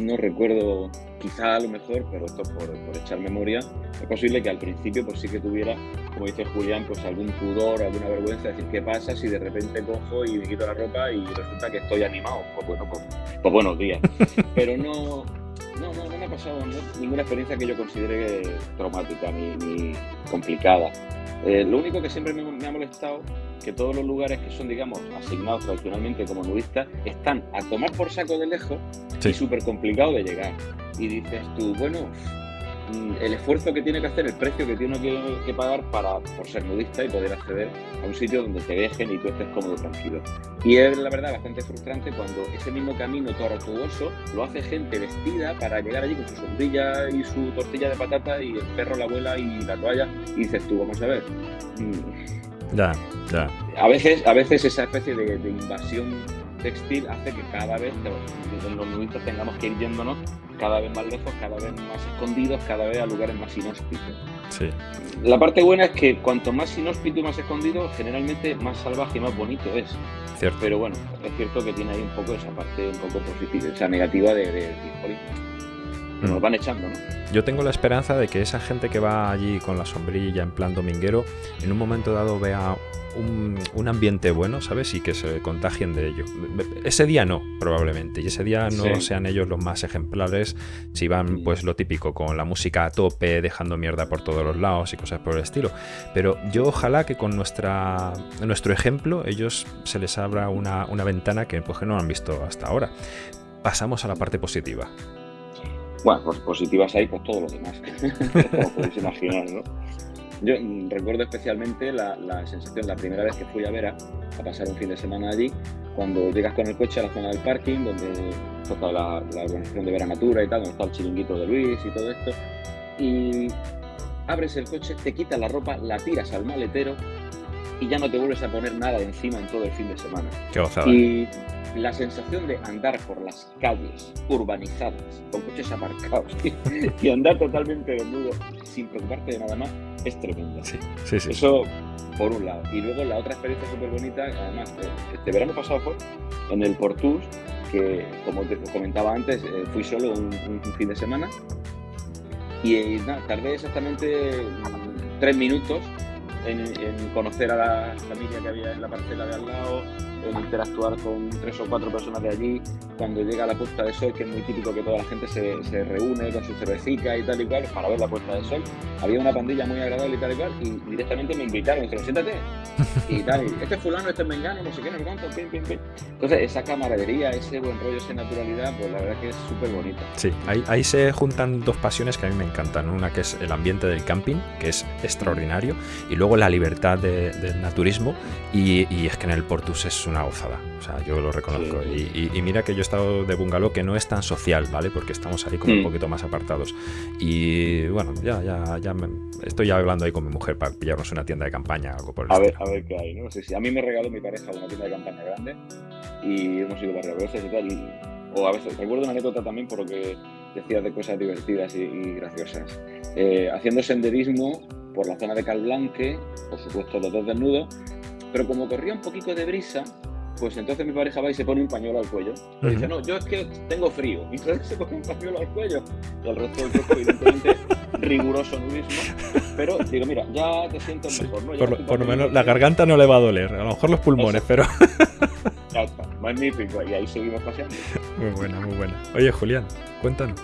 No recuerdo, quizá a lo mejor, pero esto por, por echar memoria, es posible que al principio pues sí que tuviera, como dice Julián, pues algún pudor, alguna vergüenza, decir qué pasa si de repente cojo y me quito la ropa y resulta que estoy animado. Pues bueno, pues, pues buenos días. Pero no, no, no, no me ha pasado ¿no? ninguna experiencia que yo considere traumática ni, ni complicada. Eh, lo único que siempre me, me ha molestado que todos los lugares que son, digamos, asignados tradicionalmente como nudistas están a tomar por saco de lejos Sí. y súper complicado de llegar. Y dices tú, bueno, mm, el esfuerzo que tiene que hacer, el precio que tiene que, que pagar para, por ser nudista y poder acceder a un sitio donde te dejen y tú estés cómodo, tranquilo. Y es la verdad bastante frustrante cuando ese mismo camino tortuoso lo hace gente vestida para llegar allí con su sombrilla y su tortilla de patata y el perro, la abuela y la toalla. Y dices tú, vamos a ver. Ya, ya. a veces, a veces esa especie de, de invasión textil hace que cada vez te- los nudistas tengamos que ir yéndonos cada vez más lejos, cada vez más escondidos, cada vez a lugares más inhóspitos. Sí. La parte buena es que cuanto más inhóspito y más escondido, generalmente más salvaje y más bonito es. Cierto. Pero bueno, es cierto que tiene ahí un poco esa parte un poco positiva, esa negativa de, de, de Mm. nos van echando, ¿no? Yo tengo la esperanza de que esa gente que va allí con la sombrilla en plan dominguero, en un momento dado vea un, un ambiente bueno, ¿sabes? Y que se contagien de ello. Ese día no, probablemente. Y ese día no Sí. sean ellos los más ejemplares si van, Mm. pues lo típico, con la música a tope, dejando mierda por todos los lados y cosas por el estilo. Pero yo ojalá que con nuestra, nuestro ejemplo ellos se les abra una, una ventana que, pues, que no han visto hasta ahora. Pasamos a la parte positiva. Bueno, pues positivas hay pues todos los demás, como podéis imaginar, ¿no? Yo mm, recuerdo especialmente la, sensación, la primera vez que fui a Vera a pasar un fin de semana allí, cuando llegas con el coche a la zona del parking, donde está la, la organización de Vera Natura y tal, donde está el chiringuito de Luis y todo esto, y abres el coche, te quitas la ropa, la tiras al maletero y ya no te vuelves a poner nada encima en todo el fin de semana. Qué gozada. Y la sensación de andar por las calles urbanizadas, con coches aparcados y andar totalmente desnudo sin preocuparte de nada más, es tremenda. Sí, sí, sí. Eso por un lado. Y luego la otra experiencia súper bonita, además, eh, este verano pasado fue en el Portus, que como te comentaba antes, eh, fui solo un, un- fin de semana. Y eh, nada, tardé exactamente mm, tres minutos en, conocer a la familia que había en la parcela de al lado, en interactuar con tres o cuatro personas de allí, cuando llega la puesta de sol, que es muy típico que toda la gente se, se reúne con su cervecita y tal y cual para ver la puesta de sol. Había una pandilla muy agradable y tal y cual, y directamente me invitaron, dijeron, siéntate, y tal, y este es fulano, este es mengano, no sé qué, no sé cuánto, pim, pim, pim. Entonces, esa camaradería, ese buen rollo, esa naturalidad, pues la verdad que es súper bonita. Sí, ahí, ahí se juntan dos pasiones que a mí me encantan. Una que es el ambiente del camping, que es extraordinario, y luego la libertad de- del naturismo, y, y es que en el Portus es una gozada. O sea, yo lo reconozco. Sí. Y, y- y mira que yo he estado de bungalow que no es tan social, ¿vale? Porque estamos ahí como un Mm. poquito más apartados. Y bueno, ya, ya, ya me- estoy hablando ahí con mi mujer para pillarnos una tienda de campaña, algo por el A ver, estilo. a ver qué hay, ¿no? Sí, sí. A mí me regaló mi pareja una tienda de campaña grande y hemos ido varias veces y tal. Y, o a veces, recuerdo una anécdota también por lo que decías de cosas divertidas y, y graciosas. Eh, haciendo senderismo por la zona de Calblanque, por supuesto los dos desnudos, pero como corría un poquito de brisa, pues entonces mi pareja va y se pone un pañuelo al cuello. Y dice, Ujú. no, yo es que tengo frío. Y entonces se pone un pañuelo al cuello. Y el resto del cuerpo, evidentemente, riguroso nudismo. Pero digo, mira, ya te sientes mejor, ¿no? por, lo, por lo menos la garganta no le va a doler, a lo mejor los pulmones, pero Ya está, magnífico. Y ahí seguimos paseando. muy buena, muy buena. Oye, Julián, cuéntanos.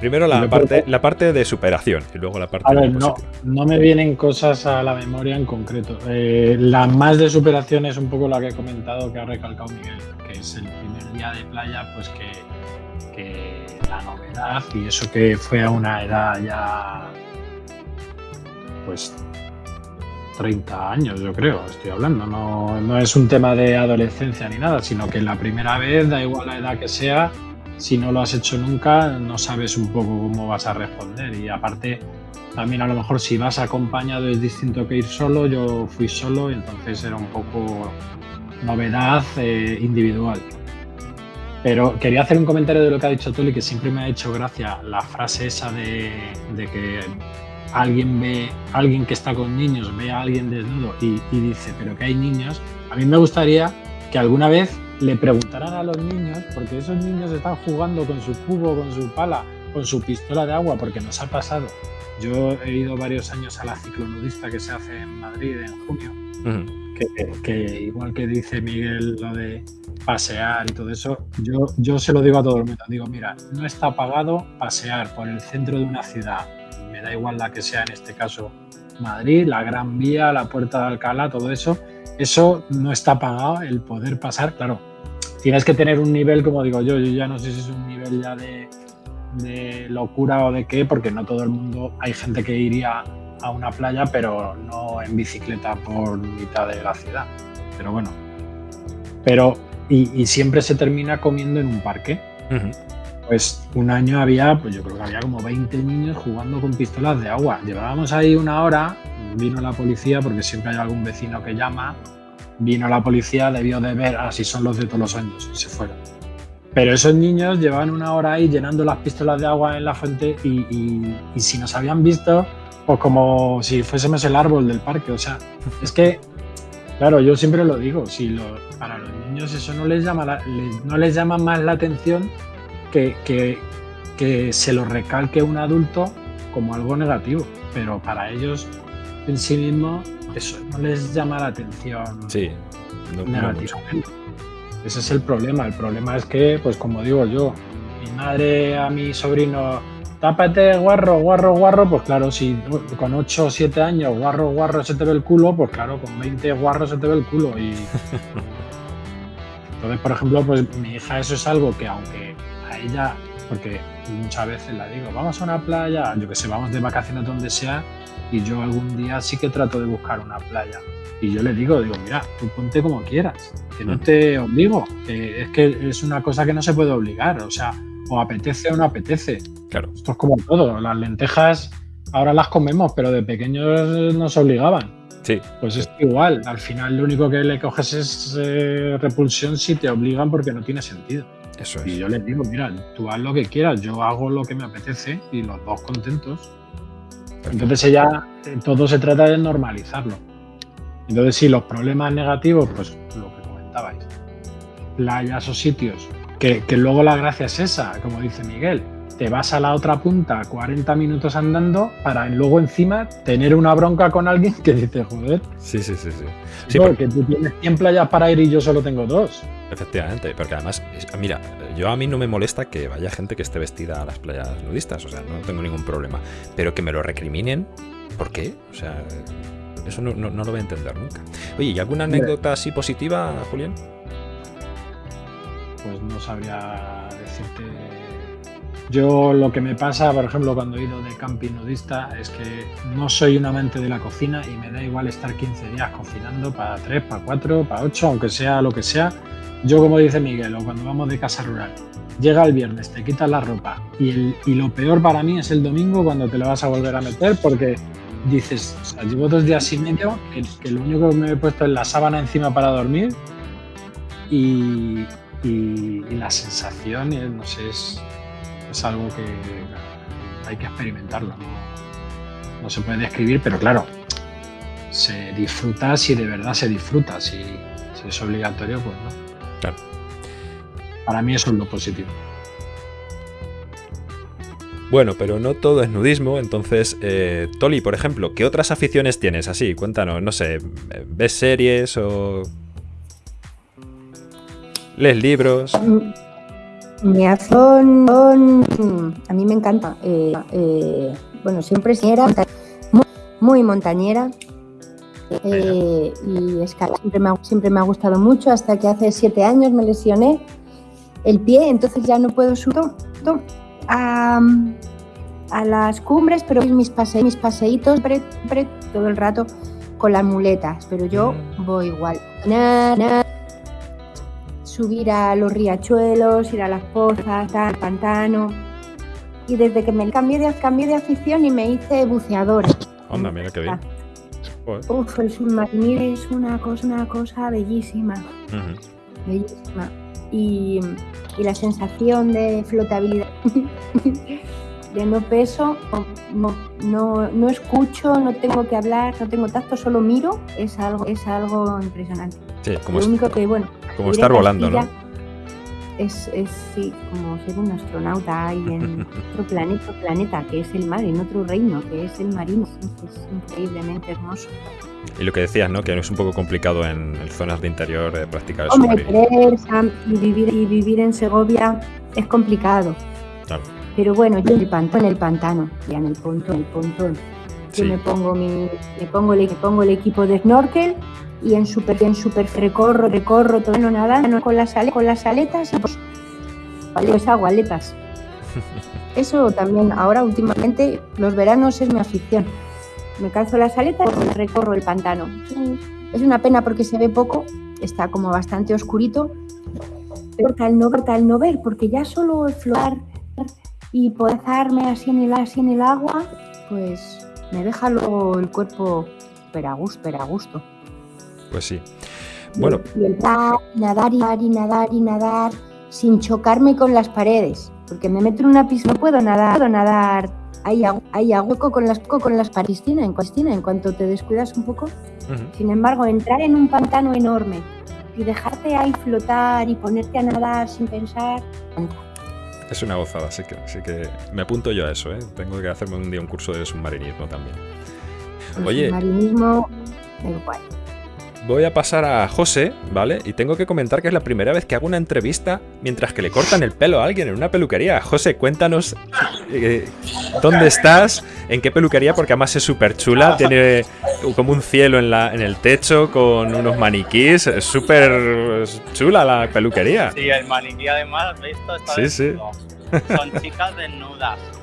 Primero la parte, la parte de superación y luego la parte A ver, no, no me vienen cosas a la memoria en concreto. Eh, la más de superación es un poco la que he comentado que ha recalcado Miguel, que es el primer día de playa, pues que, que la novedad y eso que fue a una edad ya, pues 30 años, yo creo, estoy hablando. No, no es un tema de adolescencia ni nada, sino que la primera vez, da igual la edad que sea, si no lo has hecho nunca, no sabes un poco cómo vas a responder. Y aparte, también a lo mejor si vas acompañado es distinto que ir solo. Yo fui solo, entonces era un poco novedad eh, individual. Pero quería hacer un comentario de lo que ha dicho Tuli, que siempre me ha hecho gracia la frase esa de, que alguien ve, alguien que está con niños ve a alguien desnudo y dice, pero que hay niños. A mí me gustaría que alguna vez le preguntaran a los niños, porque esos niños están jugando con su cubo, con su pala, con su pistola de agua, porque nos ha pasado. Yo he ido varios años a la ciclonudista que se hace en Madrid en junio, que, que igual que dice Miguel lo de pasear y todo eso, yo, yo se lo digo a todo el mundo. Digo, mira, no está pagado pasear por el centro de una ciudad, me da igual la que sea en este caso Madrid, la Gran Vía, la Puerta de Alcalá, todo eso. Eso no está pagado, el poder pasar, claro. Tienes que tener un nivel, como digo yo, yo ya no sé si es un nivel ya de, de locura o de qué, porque no todo el mundo, hay gente que iría a una playa, pero no en bicicleta por mitad de la ciudad. Pero bueno, pero y, y siempre se termina comiendo en un parque. Pues un año había, pues yo creo que había como 20 niños jugando con pistolas de agua. Llevábamos ahí una hora, vino la policía, porque siempre hay algún vecino que llama, vino la policía, debió de ver, así son los de todos los años, y se fueron. Pero esos niños llevaban una hora ahí llenando las pistolas de agua en la fuente y, y- y si nos habían visto, pues como si fuésemos el árbol del parque. O sea, es que, claro, yo siempre lo digo, si lo- para los niños eso no les llama, la- les- no les llama más la atención que, que- que se lo recalque un adulto como algo negativo. Pero para ellos en sí mismos eso no les llama la atención Sí, no- no. Ese es el problema. El problema es que, pues como digo yo, mi madre a mi sobrino, tápate guarro, guarro, guarro, pues claro, si con 8 o 7 años guarro, guarro se te ve el culo, pues claro, con 20 guarros se te ve el culo. Y entonces, por ejemplo, pues mi hija eso es algo que aunque a ella, porque muchas veces la digo, vamos a una playa, yo que sé, vamos de vacaciones donde sea, y yo algún día sí que trato de buscar una playa. Y yo le digo, digo, mira, tú ponte como quieras, que no te obligo, es que es una cosa que no se puede obligar, o sea, o apetece o no apetece. Claro. Esto es como todo, las lentejas ahora las comemos, pero de pequeños nos obligaban. Sí, Pues es igual, al final lo único que le coges es eh, repulsión si te obligan porque no tiene sentido. Eso Y yo les digo, mira, tú haz lo que quieras, yo hago lo que me apetece y los dos contentos. Perfecto. Entonces ella, eh, todo se trata de normalizarlo. Entonces sí, los problemas negativos, pues lo que comentabais, playas o sitios, que, que luego la gracia es esa, como dice Miguel, te vas a la otra punta 40 minutos andando para luego encima tener una bronca con alguien que dice, joder. Sí, sí, sí, sí. porque tú tienes 100 playas para ir y yo solo tengo dos. Efectivamente, porque además, mira, yo a mí no me molesta que vaya gente que esté vestida a las playas nudistas, o sea, no tengo ningún problema. Pero que me lo recriminen, ¿por qué? O sea, eso no, no lo voy a entender nunca. Oye, ¿y alguna anécdota así positiva, Julián? Pues no sabría decirte yo lo que me pasa, por ejemplo, cuando he ido de camping nudista, es que no soy un amante de la cocina y me da igual estar 15 días cocinando para 3, para 4, para 8, aunque sea lo que sea. Yo, como dice Miguel, o cuando vamos de casa rural, llega el viernes, te quitas la ropa y, lo peor para mí es el domingo cuando te la vas a volver a meter porque dices, o sea, llevo dos días y medio que, lo único que me he puesto es la sábana encima para dormir y, y la sensación, no sé, es, es algo que hay que experimentarlo, no, se puede describir, pero claro, se disfruta si de verdad se disfruta, si, es obligatorio, pues no. Claro. Para mí eso es lo positivo. Bueno, pero no todo es nudismo, entonces, eh, Toli, por ejemplo, ¿qué otras aficiones tienes así? Cuéntanos, no sé, ¿ves series o... ¿Lees libros? Mm, me a mí me encanta. Eh, eh, bueno, siempre era muy, muy montañera. Eh, y escalar siempre me, ha, siempre me ha gustado mucho hasta que hace siete años me lesioné el pie, entonces ya no puedo subir a, a las cumbres, pero mis, pase, mis paseitos todo el rato con las muletas, pero yo mm. voy igual subir a los riachuelos, ir a las pozas, al pantano. Y desde que me cambié de, cambié de afición y me hice buceadora. Onda, mira qué bien. Uf, el submarino es una cosa, una cosa bellísima. Bellísima. Y, y, la sensación de flotabilidad, de no peso, no, no, no, escucho, no tengo que hablar, no tengo tacto, solo miro, es algo, es algo impresionante. Sí, como Lo único que, bueno, como estar volando, ¿no? Es, es sí, como ser un astronauta ahí en otro planeta, planeta, que es el mar, en otro reino, que es el marino. Es increíblemente hermoso. Y lo que decías, ¿no? Que es un poco complicado en, zonas de interior eh, practicar el Hombre, y vivir, y vivir en Segovia es complicado. Claro. Pero bueno, yo en el pantano, en el pantano, ya en el pontón, el pontón. Yo me pongo mi, me pongo el, me pongo el equipo de snorkel y en super, en super recorro, recorro todo no nada con las, con las aletas y pues, pues hago aletas. Eso también, ahora últimamente, los veranos es mi afición. Me calzo las aletas y recorro el pantano. Es una pena porque se ve poco, está como bastante oscurito, pero tal no, tal no ver, porque ya solo flotar y pozarme así en el, así en el agua, pues me deja luego el cuerpo pero a gusto, a gusto. Pues sí. Bueno. El nadar y nadar y nadar y nadar sin chocarme con las paredes. Porque me meto en una piscina, no puedo nadar, puedo nadar. Hay, hay hueco con las, con las piscina, en, piscina, en cuanto te descuidas un poco. Sin embargo, entrar en un pantano enorme y dejarte ahí flotar y ponerte a nadar sin pensar. Es una gozada, así que, así que me apunto yo a eso, ¿eh? Tengo que hacerme un día un curso de submarinismo también. Oye. Submarinismo, igual voy a pasar a José, ¿vale? Y tengo que comentar que es la primera vez que hago una entrevista mientras que le cortan el pelo a alguien en una peluquería. José, cuéntanos eh, dónde estás, en qué peluquería, porque además es súper chula, tiene como un cielo en, la, en el techo con unos maniquís, es súper chula la peluquería. Sí, el maniquí además, ¿visto? Está sí, sí. Son chicas desnudas.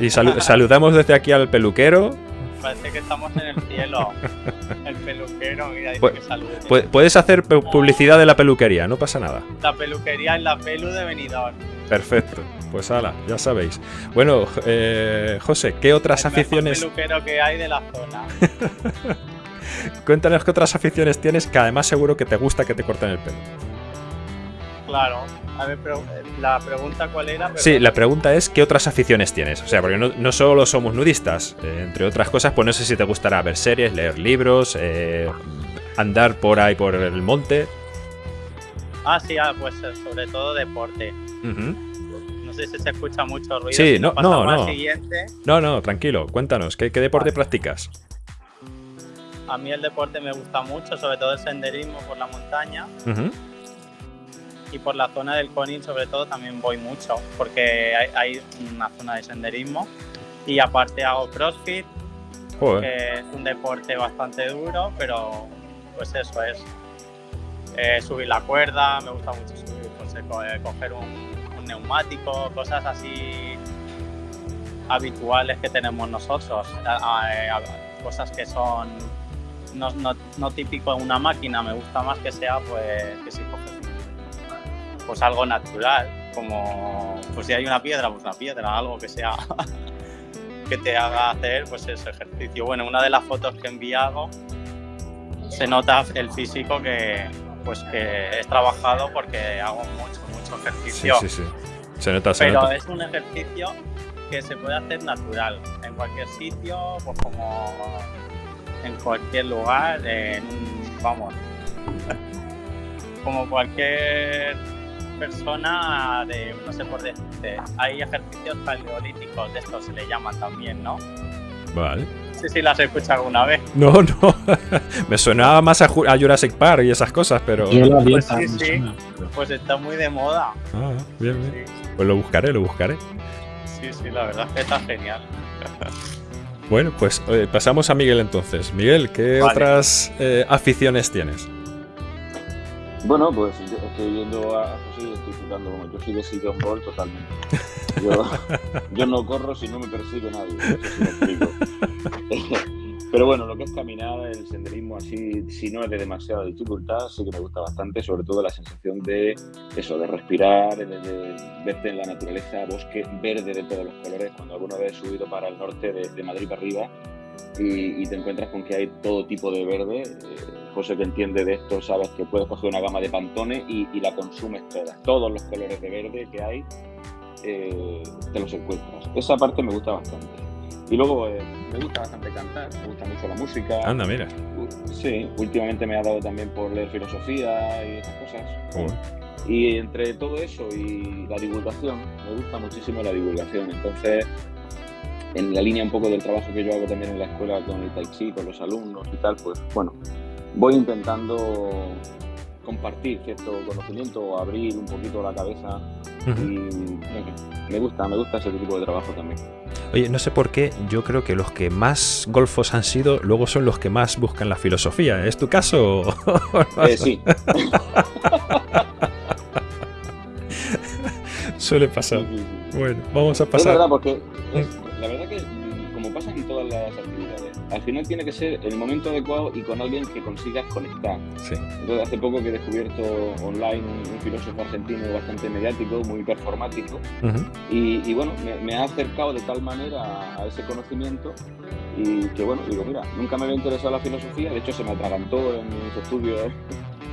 Y, saludamos desde aquí al peluquero parece que estamos en el cielo. El peluquero, mira, dice que salude. Puedes hacer publicidad de la peluquería, no pasa nada. La peluquería es la pelu de Benidorm. Perfecto. Pues ala, ya sabéis. Bueno, eh, José, ¿qué otras el aficiones? peluquero que hay de la zona. Cuéntanos qué otras aficiones tienes que además seguro que te gusta que te corten el pelo. Claro. A ver, pero eh, la pregunta cuál era. Sí, la pregunta es ¿qué otras aficiones tienes? O sea, porque no, no solo somos nudistas, eh, entre otras cosas, pues no sé si te gustará ver series, leer libros, eh, andar por ahí por el monte. Ah, sí, ah, pues sobre todo deporte. No sé si se escucha mucho ruido. Sí, si no, no, no. siguiente. No, no, tranquilo, cuéntanos, ¿qué, qué deporte Vale. practicas? A mí el deporte me gusta mucho, sobre todo el senderismo por la montaña Ujú. Y por la zona del Conin sobre todo también voy mucho porque hay, hay una zona de senderismo. Y aparte hago CrossFit, Joder. que es un deporte bastante duro, pero pues eso es. Eh, subir la cuerda, me gusta mucho subir, pues, eh, eh, coger un, un neumático, cosas así habituales que tenemos nosotros, eh, cosas que son no, no, no típico de una máquina, me gusta más que sea pues que si coges pues algo natural, como pues si hay una piedra, pues una piedra, algo que sea que te haga hacer pues ese ejercicio. Bueno, una de las fotos que he enviado se nota el físico que pues que he trabajado porque hago mucho, mucho Sí, ejercicio. sí, sí. Se nota, se Pero nota. es un ejercicio que se puede hacer natural, en cualquier sitio, pues como en cualquier lugar, en vamos, como cualquier persona de, no sé por decirte, hay ejercicios paleolíticos, de estos se le llaman también, ¿no? Vale. Sé si las he escuchado alguna vez. No, no. Me sonaba más a, Ju- a Jurassic Park y esas cosas, pero. Yo la Pues sí, sí. Pues está muy de moda. Ah, bien, bien. Sí, Pues lo buscaré, lo buscaré. sí, sí, la verdad es que está genial. Bueno, pues eh, pasamos a Miguel entonces. Miguel, ¿qué Vale. otras eh, aficiones tienes? Bueno, pues yo estoy viendo a José y estoy flipando. Yo soy de Sidon Ball totalmente. Yo, yo no corro si no me persigue nadie. Pero bueno, lo que es caminar, el senderismo así, si no es de demasiada dificultad, sí que me gusta bastante, sobre todo la sensación de eso, de respirar, de, de verte en la naturaleza, bosque verde de todos los colores. Cuando alguna vez he subido para el norte de, de Madrid para arriba y, y te encuentras con que hay todo tipo de verde, eh, José que entiende de esto, sabes que puedes coger una gama de pantones y, y la consumes toda. Todos los colores de verde que hay eh, te los encuentras. Esa parte me gusta bastante. Y luego eh, me gusta bastante cantar, me gusta mucho la música. Anda, mira. Sí, últimamente me ha dado también por leer filosofía y esas cosas. Joder. Y entre todo eso y la divulgación, me gusta muchísimo la divulgación. Entonces, en la línea un poco del trabajo que yo hago también en la escuela con el Tai Chi, con los alumnos y tal, pues bueno, voy intentando compartir cierto conocimiento o abrir un poquito la cabeza y me gusta, me gusta ese tipo de trabajo también. Oye, no sé por qué, yo creo que los que más golfos han sido, luego son los que más buscan la filosofía. ¿Es tu caso? Eh, sí, Suele pasar. sí, sí. Bueno, vamos a Es pasar. verdad, porque es- la verdad que al final tiene que ser el momento adecuado y con alguien que consigas conectar. Sí. Entonces, hace poco que he descubierto online un, un filósofo argentino bastante mediático, muy performático, Ujú. y, y bueno, me, me ha acercado de tal manera a, a ese conocimiento y que bueno, digo, mira, nunca me había interesado la filosofía, de hecho se me atragantó en mis estudios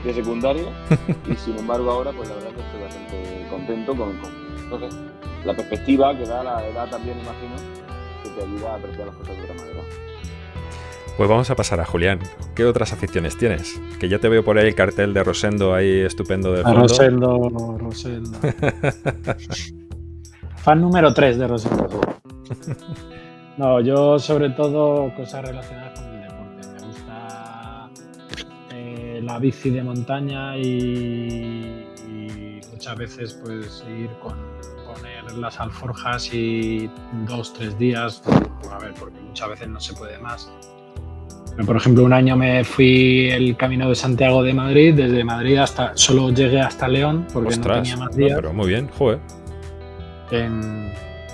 de secundaria y sin embargo ahora pues la verdad que estoy bastante contento con, con entonces, la perspectiva que da la edad también imagino que te ayuda a apreciar las cosas de otra manera. Pues vamos a pasar a Julián. ¿Qué otras aficiones tienes? Que ya te veo por ahí el cartel de Rosendo ahí estupendo de A fondo. Rosendo, Rosendo. Fan número 3 de Rosendo. No, yo sobre todo cosas relacionadas con el deporte. Me gusta eh, la bici de montaña y, y muchas veces pues ir con poner las alforjas y dos, tres días, a ver, porque muchas veces no se puede más. Por ejemplo, un año me fui el camino de Santiago de Madrid, desde Madrid hasta, solo llegué hasta León porque no tenía más no, días. pero muy bien, joder. En-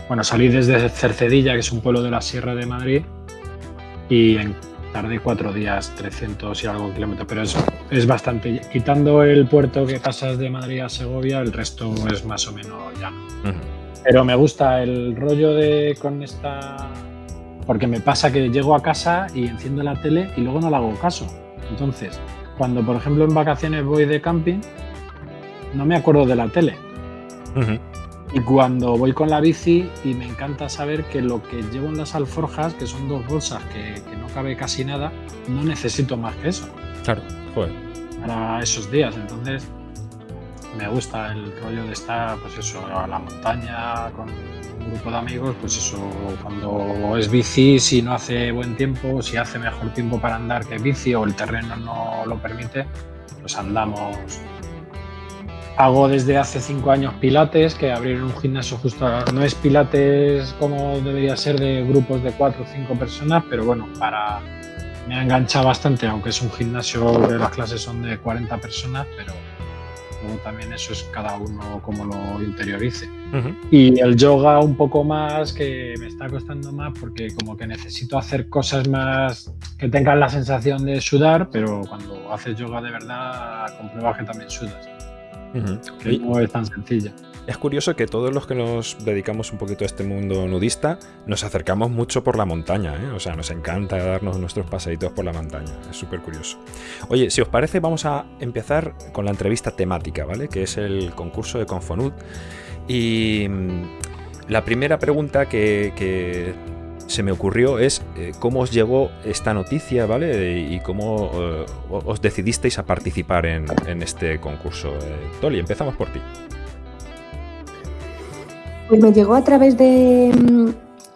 bueno, salí desde Cercedilla, que es un pueblo de la Sierra de Madrid, y en- tardé cuatro días, 300 y algo kilómetros, pero es, es bastante. Quitando el puerto que pasas de Madrid a Segovia, el resto es más o menos llano. Pero me gusta el rollo de con esta. Porque me pasa que llego a casa y enciendo la tele y luego no le hago caso. Entonces, cuando por ejemplo en vacaciones voy de camping, no me acuerdo de la tele. Y cuando voy con la bici y me encanta saber que lo que llevo en las alforjas, que son dos bolsas que, que no cabe casi nada, no necesito más que eso Claro, joder. para esos días. Entonces, me gusta el rollo de estar, pues eso, a la montaña con grupo de amigos, pues eso, cuando es bici, si no hace buen tiempo, si hace mejor tiempo para andar que bici o el terreno no lo permite, pues andamos. Hago desde hace cinco años pilates, que abrir un gimnasio justo no es pilates como debería ser de grupos de cuatro o cinco personas, pero bueno, para me ha enganchado bastante, aunque es un gimnasio que las clases son de 40 personas, pero también eso es cada uno como lo interiorice. Y el yoga un poco más, que me está costando más porque como que necesito hacer cosas más que tengan la sensación de sudar, pero cuando haces yoga de verdad compruebas que también sudas. Que no es tan sencilla. Es curioso que todos los que nos dedicamos un poquito a este mundo nudista nos acercamos mucho por la montaña, ¿eh? o sea, nos encanta darnos nuestros paseitos por la montaña, es súper curioso. Oye, si os parece, vamos a empezar con la entrevista temática, ¿vale? Que es el concurso de Confonud. Y mm, la primera pregunta que, se me ocurrió es eh, cómo os llegó esta noticia, ¿vale? Y cómo eh, os decidisteis a participar en, este concurso. Toli, empezamos por ti. Pues me llegó a través de,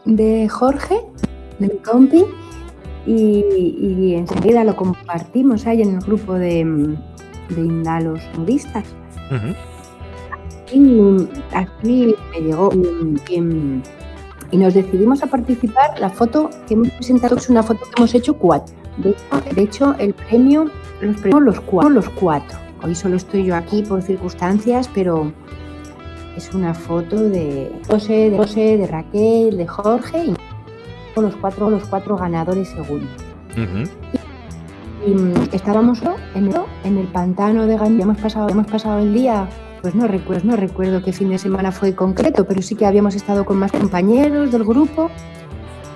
mm, Jorge, de mi compi, y, enseguida lo compartimos ahí en el grupo de, mm, de Indalos nudistas. y, así me llegó y, nos decidimos a participar. La foto que hemos presentado es una foto que hemos hecho cuatro. De hecho, el premio los premios los cuatro, los cuatro. Hoy solo estoy yo aquí por circunstancias, pero es una foto de José, de José, de Raquel, de Jorge y los cuatro, los cuatro ganadores segundos. y, mm, estábamos en el, en el pantano de Gandía, hemos pasado, hemos pasado el día, pues no recuerdo, no recuerdo qué fin de semana fue concreto, pero sí que habíamos estado con más compañeros del grupo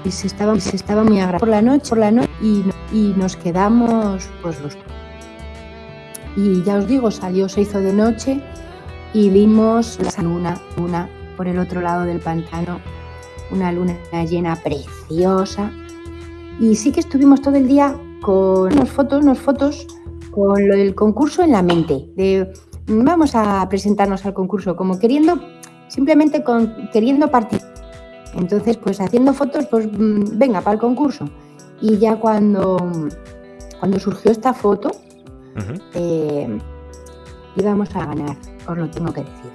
y se estaba, se estaba muy agradable por la noche, por la noche y, y nos quedamos pues los y ya os digo, salió, se hizo de noche y vimos la luna, luna por el otro lado del pantano, una luna llena preciosa. Y sí que estuvimos todo el día con unas fotos, unas fotos con el concurso en la mente, de vamos a presentarnos al concurso, como queriendo, simplemente con, queriendo participar. Entonces, pues haciendo fotos, pues mm, venga, para el concurso. Y ya cuando, cuando surgió esta foto, eh, íbamos a ganar os lo tengo que decir.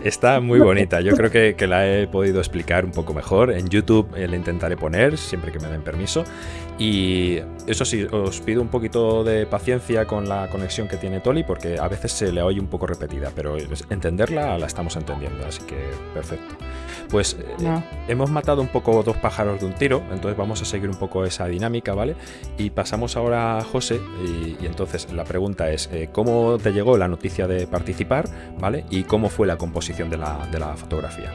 Está muy bonita. Yo creo que, la he podido explicar un poco mejor. En YouTube eh, la intentaré poner siempre que me den permiso. Y eso sí, os pido un poquito de paciencia con la conexión que tiene Toli porque a veces se le oye un poco repetida, pero entenderla la estamos entendiendo, así que perfecto. Pues eh, hemos matado un poco dos pájaros de un tiro, entonces vamos a seguir un poco esa dinámica, ¿vale? Y pasamos ahora a José y, entonces la pregunta es, eh, ¿cómo te llegó la noticia de participar, ¿vale? Y cómo fue la composición de la, de la fotografía.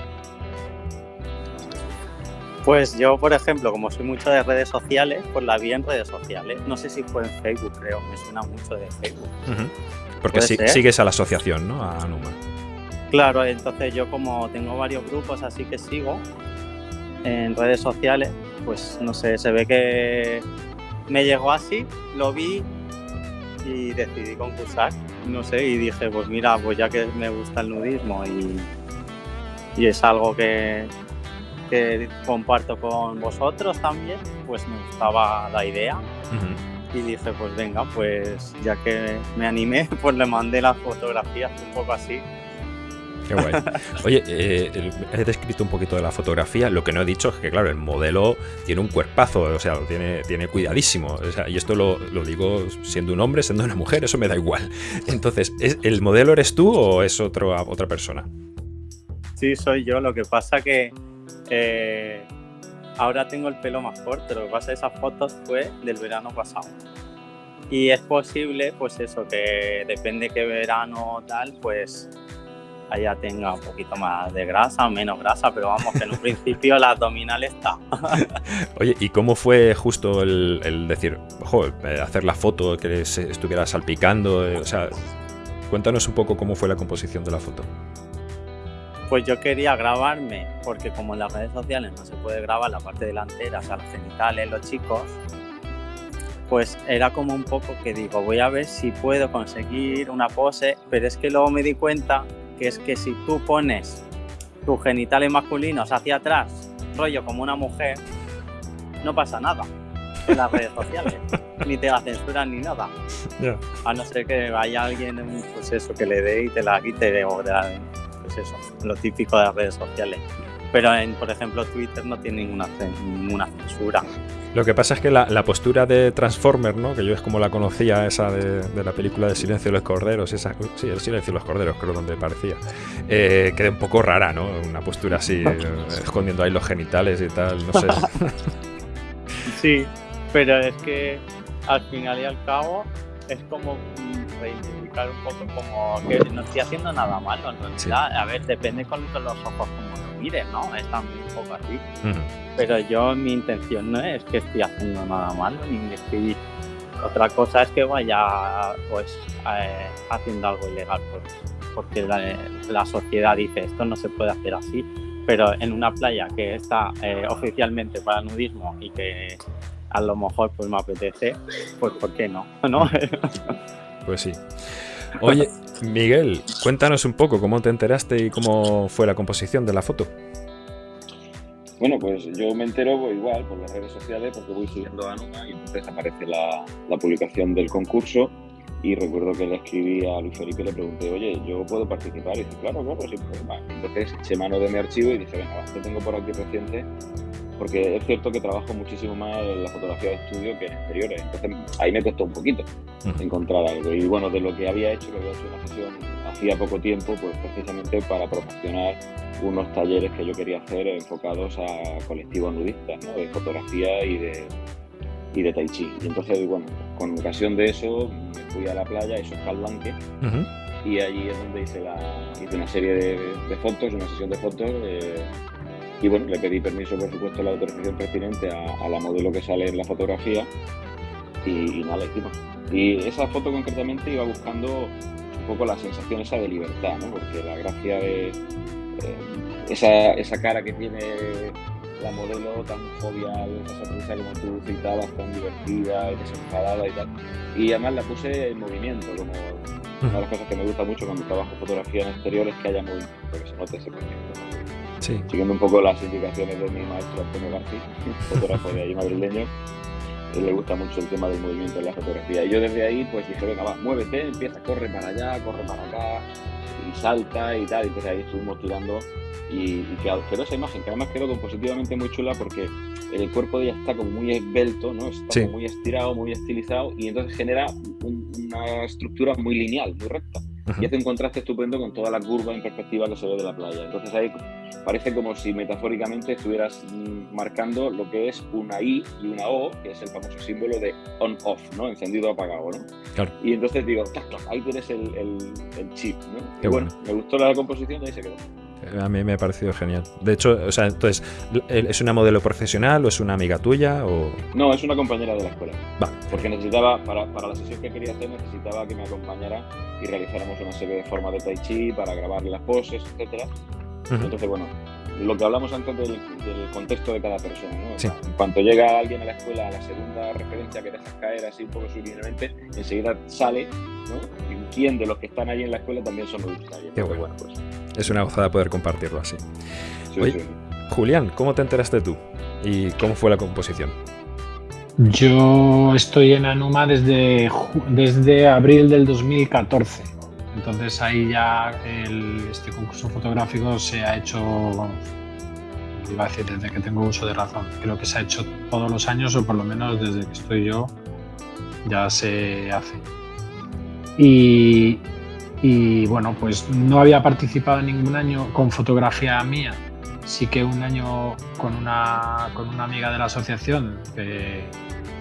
Pues yo, por ejemplo, como soy mucho de redes sociales, pues la vi en redes sociales. No sé si fue en Facebook, creo, me suena mucho de Facebook. Porque sigues a la asociación, ¿no? A Numa. Claro, entonces yo como tengo varios grupos así que sigo en redes sociales, pues no sé, se ve que me llegó así, lo vi y decidí concursar, no sé, y dije, pues mira, pues ya que me gusta el nudismo y, es algo que, que comparto con vosotros también, pues me gustaba la idea. Y dije, pues venga, pues ya que me animé, pues le mandé las fotografías un poco así Qué guay. Oye, eh, he descrito un poquito de la fotografía. Lo que no he dicho es que, claro, el modelo tiene un cuerpazo, o sea, tiene, tiene cuidadísimo. y esto lo, digo siendo un hombre, siendo una mujer, eso me da igual. Entonces, ¿el modelo eres tú o es otro, otra persona? Sí, soy yo. Lo que pasa que eh, ahora tengo el pelo más corto. Lo que pasa es que esas fotos fue del verano pasado. Y es posible, pues eso, que depende qué verano tal, pues allá tenga un poquito más de grasa, menos grasa, pero vamos, que en un principio la abdominal está. Oye, ¿y cómo fue justo el, decir, ojo, eh, hacer la foto, que se estuviera salpicando? Eh, o sea, cuéntanos un poco cómo fue la composición de la foto. Pues yo quería grabarme, porque como en las redes sociales no se puede grabar la parte delantera, o sea, los genitales, los chicos, pues era como un poco que digo, voy a ver si puedo conseguir una pose, pero es que luego me di cuenta que es que si tú pones tus genitales masculinos hacia atrás, rollo como una mujer, no pasa nada en las redes sociales, ni te la censuran ni nada. A no ser que haya alguien, pues eso, que le dé y te la quite o pues eso, lo típico de las redes sociales. Pero en, por ejemplo, Twitter no tiene ninguna, ninguna censura. Lo que pasa es que la, postura de Transformer, ¿no? que yo es como la conocía, esa de, la película de Silencio de los Corderos, esa, sí, el Silencio de los Corderos, creo donde parecía, eh, queda un poco rara, ¿no? Una postura así, eh, escondiendo ahí los genitales y tal, no sé. Sí, pero es que al final y al cabo es como reivindicar un poco como que no estoy haciendo nada malo en realidad. A ver, depende con, los ojos mires, ¿no? Es también un poco así. Pero yo mi intención no es que estoy haciendo nada malo, ni estoy... Otra cosa es que vaya pues eh, haciendo algo ilegal, pues, porque la, sociedad dice esto no se puede hacer así, pero en una playa que está eh, oficialmente para nudismo y que a lo mejor pues me apetece, pues ¿por qué no? ¿No? Pues sí. Oye, Miguel, cuéntanos un poco cómo te enteraste y cómo fue la composición de la foto. Bueno, pues yo me entero pues, igual por las redes sociales porque voy siguiendo a Numa y entonces aparece la, publicación del concurso y recuerdo que le escribí a Luis Felipe y le pregunté, oye, ¿yo puedo participar? Y dice, claro, claro, sí, pues, Entonces eché mano de mi archivo y dije, venga, te tengo por aquí reciente porque es cierto que trabajo muchísimo más en la fotografía de estudio que en exteriores. Entonces ahí me costó un poquito encontrar algo. Y bueno, de lo que había hecho, que había hecho una sesión hacía poco tiempo, pues precisamente para promocionar unos talleres que yo quería hacer enfocados a colectivos nudistas, ¿no? de fotografía y de, y de tai chi. Y entonces, bueno, con ocasión de eso me fui a la playa, eso es Calbanque, y allí es donde hice, la, hice una serie de, fotos, una sesión de fotos. Eh, y bueno, le pedí permiso, por supuesto, la autorización pertinente a, la modelo que sale en la fotografía y, nada, la hicimos. Y esa foto concretamente iba buscando un poco la sensación esa de libertad, ¿no? Porque la gracia de eh, esa, esa cara que tiene la modelo tan jovial, esa sonrisa como tú citabas, tan divertida y desenfadada y tal. Y además la puse en movimiento, como una de las cosas que me gusta mucho cuando trabajo fotografía en exterior es que haya movimiento, que se note ese movimiento. Siguiendo un poco las indicaciones de mi maestro Antonio García, fotógrafo de ahí madrileño, le gusta mucho el tema del movimiento en la fotografía. Y yo desde ahí pues dije, venga, va, muévete, empieza, corre para allá, corre para acá, y salta y tal. Y entonces ahí estuvimos tirando y, quedó, esa imagen, que además quedó compositivamente muy chula porque el cuerpo de ella está como muy esbelto, ¿no? Está muy estirado, muy estilizado y entonces genera una estructura muy lineal, muy recta y hace un contraste estupendo con toda la curva en perspectiva que se ve de la playa. Entonces ahí parece como si metafóricamente estuvieras marcando lo que es una I y una O, que es el famoso símbolo de on-off, ¿no? Encendido apagado, ¿no? Claro. Y entonces digo, ahí tienes el, el, chip, ¿no? Qué bueno. Me gustó la composición y ahí se quedó. A mí me ha parecido genial. De hecho, o sea, entonces, ¿es una modelo profesional o es una amiga tuya? O... No, es una compañera de la escuela. Va. Porque necesitaba, para, para, la sesión que quería hacer, necesitaba que me acompañara y realizáramos una serie de formas de tai chi para grabarle las poses, etcétera. Entonces, bueno, lo que hablamos antes del, contexto de cada persona. ¿no? en cuanto llega alguien a la escuela, a la segunda referencia que dejas caer así un poco subliminalmente, enseguida sale, ¿no? Y quién de los que están ahí en la escuela también son nudistas. Qué bueno. pues, es una gozada poder compartirlo así. Julián, ¿cómo te enteraste tú? ¿Y cómo fue la composición? Yo estoy en Anuma desde, desde abril del 2014. Entonces ahí ya este concurso fotográfico se ha hecho, iba a decir desde que tengo uso de razón, creo que se ha hecho todos los años o por lo menos desde que estoy yo ya se hace. Y, y bueno, pues no había participado ningún año con fotografía mía, sí que un año con una, con una amiga de la asociación, que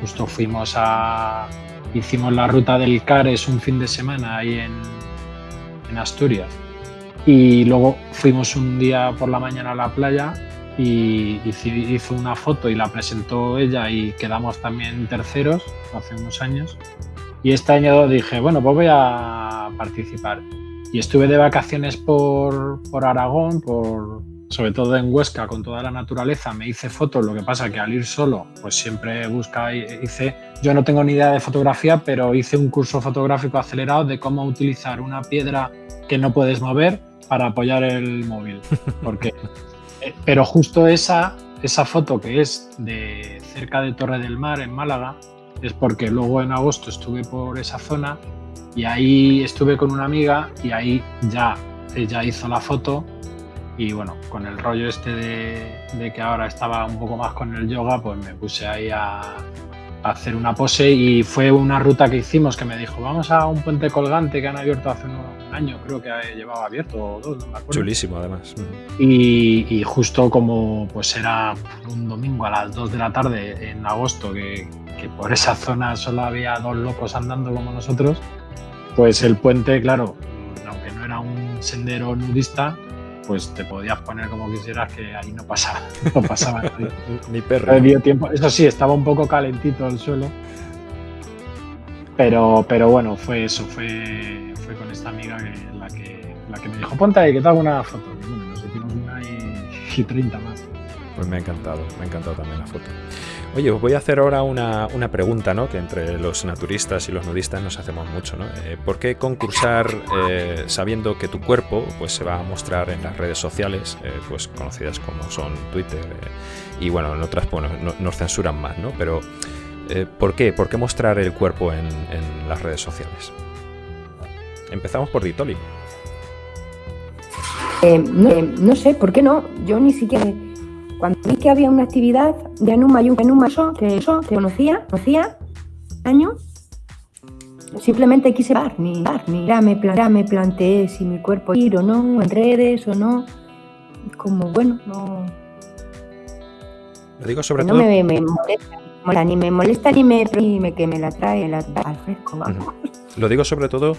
justo fuimos a, hicimos la ruta del Cares un fin de semana ahí en, en Asturias. Y luego fuimos un día por la mañana a la playa y hizo una foto y la presentó ella y quedamos también terceros hace unos años. Y este año dije, bueno, pues voy a participar. Y estuve de vacaciones por, por Aragón, por, sobre todo en Huesca, con toda la naturaleza, me hice fotos, lo que pasa que al ir solo, pues siempre busca, hice, yo no tengo ni idea de fotografía, pero hice un curso fotográfico acelerado de cómo utilizar una piedra que no puedes mover para apoyar el móvil. Porque, eh, pero justo esa, esa foto que es de cerca de Torre del Mar, en Málaga, es porque luego en agosto estuve por esa zona y ahí estuve con una amiga y ahí ya ella hizo la foto y bueno, con el rollo este de, que ahora estaba un poco más con el yoga, pues me puse ahí a, hacer una pose y fue una ruta que hicimos que me dijo, vamos a un puente colgante que han abierto hace un año, creo que llevaba abierto o dos, no me acuerdo. Chulísimo además. Y, justo como pues era un domingo a las 2 de la tarde en agosto, que, que por esa zona solo había dos locos andando como nosotros, pues el puente, claro, aunque no era un sendero nudista, pues te podías poner como quisieras que ahí no pasaba, no pasaba Ni perro. tiempo. Eso sí, estaba un poco calentito el suelo. Pero, pero bueno, fue eso, fue, fue con esta amiga la, que, la que me dijo, ponte ahí, que te hago una foto. Y bueno, nos hicimos una y, y 30 más. Pues me ha encantado, me ha encantado también la foto. Oye, os voy a hacer ahora una, pregunta, ¿no? Que entre los naturistas y los nudistas nos hacemos mucho, ¿no? Eh, ¿Por qué concursar eh, sabiendo que tu cuerpo pues, se va a mostrar en las redes sociales, eh, pues conocidas como son Twitter y bueno, en otras bueno, nos censuran más, ¿no? Pero ¿por qué? ¿Por qué mostrar el cuerpo en, en las redes sociales? Empezamos por Ditoli. no, no sé, ¿por qué no? Yo ni siquiera cuando vi que había una actividad de Anuma y un Anuma que eso, que conocía, conocía, año, simplemente quise ver, ni dar, ni ya me, me planteé si mi cuerpo ir o no, en redes o no, como bueno, no... Lo digo sobre todo... No me, molesta, ni me molesta ni me, ni me que me la trae la, al fresco, vamos. Lo digo sobre todo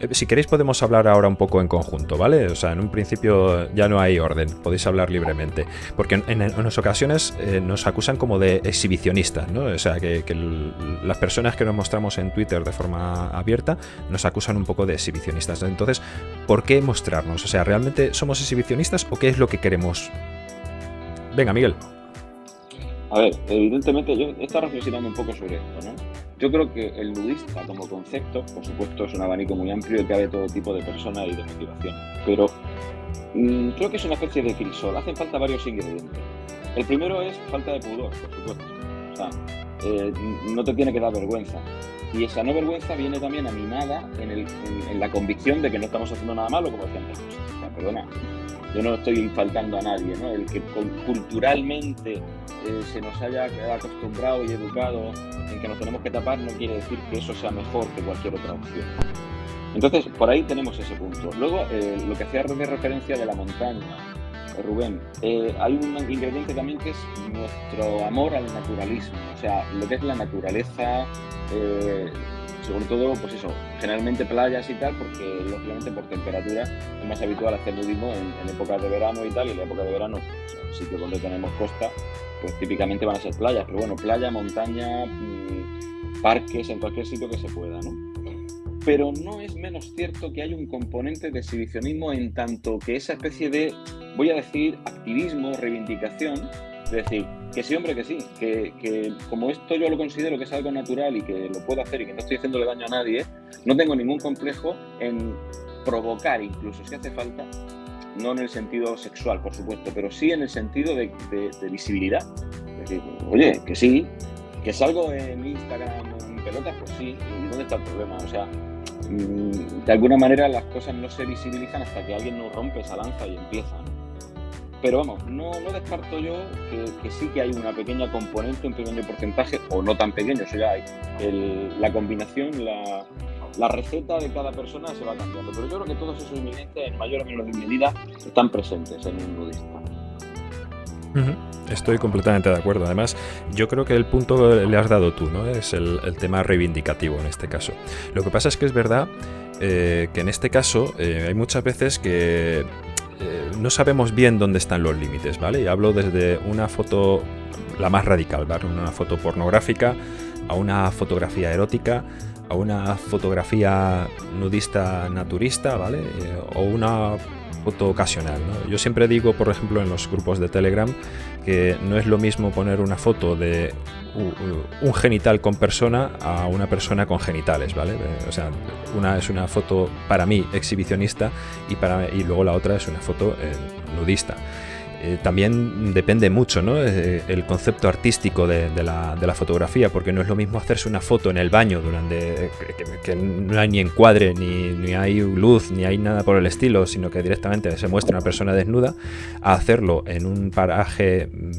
eh, si queréis podemos hablar ahora un poco en conjunto, ¿vale? O sea, en un principio ya no hay orden, podéis hablar libremente. Porque en, unas ocasiones eh, nos acusan como de exhibicionistas, ¿no? O sea, que, las personas que nos mostramos en Twitter de forma abierta nos acusan un poco de exhibicionistas. Entonces, ¿por qué mostrarnos? O sea, ¿realmente somos exhibicionistas o qué es lo que queremos? Venga, Miguel. A ver, evidentemente yo he estado reflexionando un poco sobre esto, ¿no? Yo creo que el nudista como concepto, por supuesto, es un abanico muy amplio y cabe todo tipo de personas y de motivaciones, pero mm, creo que es una especie de crisol. Hacen falta varios ingredientes. El primero es falta de pudor, por supuesto. Eh, no te tiene que dar vergüenza. Y esa no vergüenza viene también animada en, en, la convicción de que no estamos haciendo nada malo, como decían antes. Perdona, yo no estoy faltando a nadie. El que culturalmente eh, se nos haya acostumbrado y educado en que nos tenemos que tapar no quiere decir que eso sea mejor que cualquier otra opción. Entonces, por ahí tenemos ese punto. Luego, eh, lo que hacía referencia de la montaña, eh, Rubén, hay un ingrediente también que es nuestro amor al naturalismo, o sea, lo que es la naturaleza, sobre todo, pues eso, generalmente playas y tal, porque lógicamente por temperatura es más habitual hacer nudismo en, en épocas de verano y tal, y en la época de verano, pues, sitio donde tenemos costa, pues típicamente van a ser playas, pero bueno, playa, montaña, mm, parques, en cualquier sitio que se pueda, ¿no? Pero no es menos cierto que hay un componente de exhibicionismo en tanto que esa especie de, voy a decir, activismo, reivindicación, es decir, que sí, hombre, que sí, que, que, como esto yo lo considero que es algo natural y que lo puedo hacer y que no estoy haciéndole daño a nadie, no tengo ningún complejo en provocar, incluso si hace falta, no en el sentido sexual, por supuesto, pero sí en el sentido de, visibilidad. Es decir, oye, que sí, que salgo en Instagram en pelotas, pues sí, ¿y dónde está el problema? O sea, de alguna manera las cosas no se visibilizan hasta que alguien nos rompe esa lanza y empieza. Pero vamos, no, no descarto yo que, sí que hay una pequeña componente, un pequeño porcentaje, o no tan pequeño, eso ya hay, la combinación, la, la receta de cada persona se va cambiando. Pero yo creo que todos esos ingredientes, en mayor o menor medida, están presentes en un Estoy completamente de acuerdo. Además, yo creo que el punto le has dado tú, ¿no? Es el, tema reivindicativo en este caso. Lo que pasa es que es verdad eh, que en este caso eh, hay muchas veces que eh, no sabemos bien dónde están los límites, ¿vale? Y hablo desde una foto, la más radical, ¿vale? Una foto pornográfica a una fotografía erótica a una fotografía nudista naturista, ¿vale? O una foto ocasional. Yo siempre digo, por ejemplo, en los grupos de Telegram, que no es lo mismo poner una foto de un genital con persona a una persona con genitales, ¿vale? O sea, una es una foto para mí exhibicionista y, para, y luego la otra es una foto eh, nudista. Eh, también depende mucho ¿no? Eh, el concepto artístico de, la, fotografía, porque no es lo mismo hacerse una foto en el baño durante que, no hay ni encuadre, ni, ni, hay luz, ni hay nada por el estilo, sino que directamente se muestra una persona desnuda, a hacerlo en un paraje mm,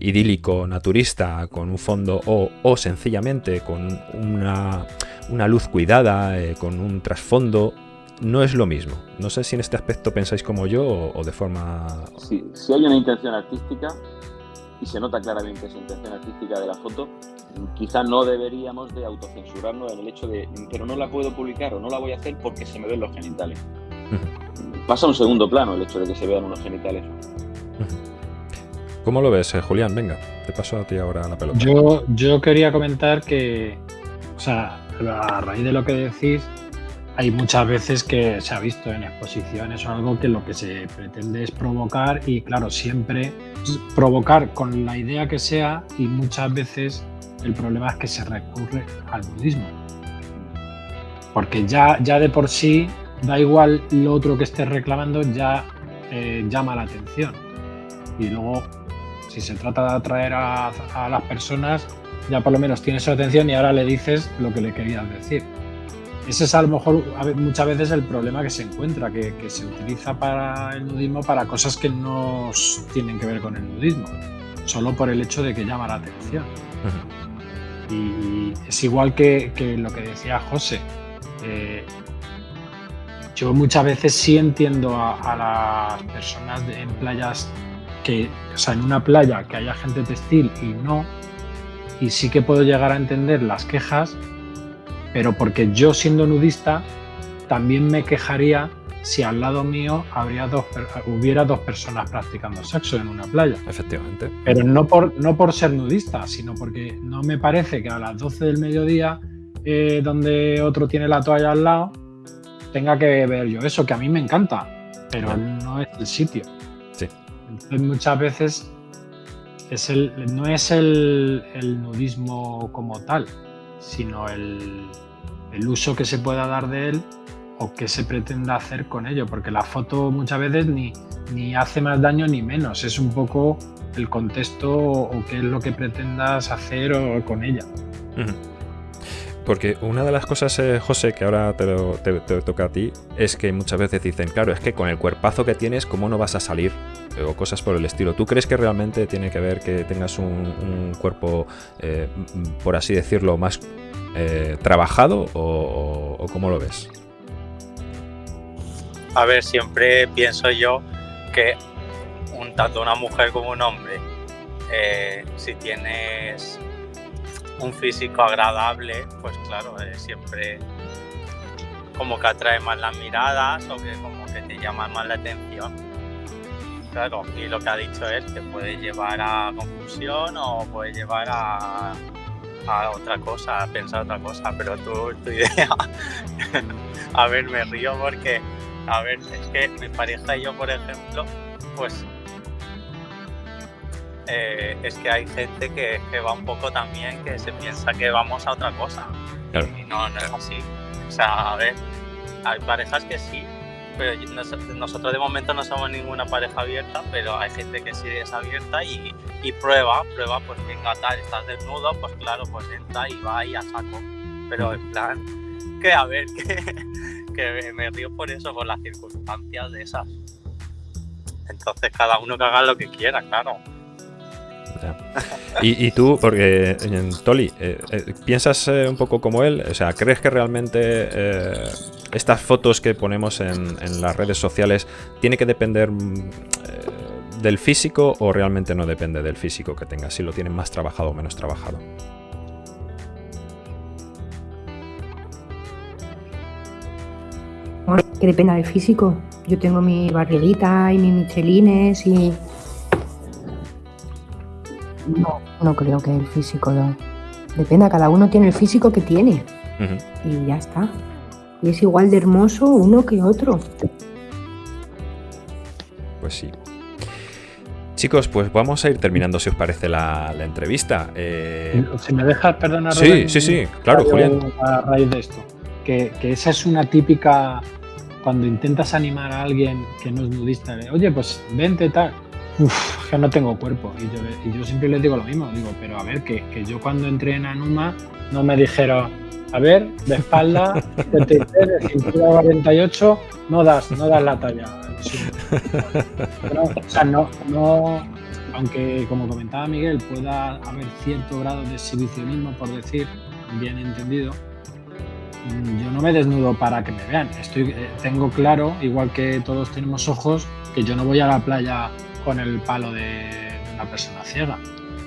idílico, naturista, con un fondo o, o sencillamente con una, una luz cuidada, eh, con un trasfondo no es lo mismo. No sé si en este aspecto pensáis como yo o, de forma... Sí, si hay una intención artística y se nota claramente esa intención artística de la foto, quizás no deberíamos de autocensurarnos en el hecho de, pero no la puedo publicar o no la voy a hacer porque se me ven los genitales. Pasa a un segundo plano el hecho de que se vean unos genitales. ¿Cómo lo ves, eh, Julián? Venga, te paso a ti ahora la pelota. Yo, yo quería comentar que, o sea, a raíz de lo que decís, hay muchas veces que se ha visto en exposiciones o algo que lo que se pretende es provocar y claro, siempre provocar con la idea que sea y muchas veces el problema es que se recurre al budismo. Porque ya, ya de por sí, da igual lo otro que estés reclamando, ya eh, llama la atención. Y luego, si se trata de atraer a, a las personas, ya por lo menos tienes su atención y ahora le dices lo que le querías decir. Ese es a lo mejor muchas veces el problema que se encuentra, que, se utiliza para el nudismo para cosas que no tienen que ver con el nudismo, solo por el hecho de que llama la atención. Y es igual que, lo que decía José. Eh, yo muchas veces sí entiendo a, las personas en playas que, o sea, en una playa que haya gente textil y no, y sí que puedo llegar a entender las quejas pero porque yo siendo nudista también me quejaría si al lado mío habría dos, hubiera dos personas practicando sexo en una playa. Efectivamente. Pero no por, no por ser nudista, sino porque no me parece que a las 12 del mediodía, eh, donde otro tiene la toalla al lado, tenga que ver yo eso, que a mí me encanta, pero no es el sitio. Sí. Entonces muchas veces es el, no es el nudismo como tal, sino el, el uso que se pueda dar de él o qué se pretenda hacer con ello, porque la foto muchas veces ni, ni hace más daño ni menos, es un poco el contexto o, qué es lo que pretendas hacer o, con ella. Porque una de las cosas, eh, José, que ahora te, toca a ti, es que muchas veces dicen, claro, es que con el cuerpazo que tienes, ¿cómo no vas a salir? O cosas por el estilo. ¿Tú crees que realmente tiene que ver que tengas un, cuerpo, eh, por así decirlo, más eh, trabajado o, cómo lo ves? A ver, siempre pienso yo que tanto una mujer como un hombre, si tienes un físico agradable, pues claro, siempre como que atrae más las miradas o que como que te llama más la atención. Claro, y lo que ha dicho él, que puede llevar a confusión o puede llevar a, a otra cosa, a pensar otra cosa, pero tu, tu idea, a ver, me río porque, a ver, es que mi pareja y yo, por ejemplo, pues eh, es que hay gente que, va un poco también que se piensa que vamos a otra cosa. Y no, no es así. O sea, a ver, hay parejas que sí, pero nosotros de momento no somos ninguna pareja abierta, pero hay gente que sí es abierta y, prueba, prueba, pues venga tal, estás desnudo, pues claro, pues entra y va y a saco. Pero en plan, que a ver, que, que me río por eso, por las circunstancias de esas. Entonces cada uno que haga lo que quiera, claro. Y, tú, porque Toli, eh, eh, ¿piensas eh, un poco como él? O sea, ¿crees que realmente estas fotos que ponemos en, las redes sociales tiene que depender mm, del físico o realmente no depende del físico que tengas? Si lo tienen más trabajado o menos trabajado. Que depende del físico. Yo tengo mi barriguita y mis michelines y no, no creo que el físico lo... Depende, cada uno tiene el físico que tiene. Y ya está. Y es igual de hermoso uno que otro. Pues sí. Chicos, pues vamos a ir terminando, si os parece, la, entrevista. Eh, si me dejas, perdona, Sí, sí, sí, claro, Julián. A raíz de esto, que, esa es una típica, cuando intentas animar a alguien que no es nudista, oye, pues vente tal, Uf, que no tengo cuerpo. Y yo, siempre les digo lo mismo, digo, pero a ver, que, yo cuando entré en Anuma no me dijeron, a ver, de espalda, de de cintura 48, no das, no das la talla. o sea, no, no, aunque como comentaba Miguel, pueda haber cierto grado de exhibicionismo, por decir, bien entendido, mm, yo no me desnudo para que me vean. Estoy, eh, tengo claro, igual que todos tenemos ojos, que yo no voy a la playa con el palo de, una persona ciega.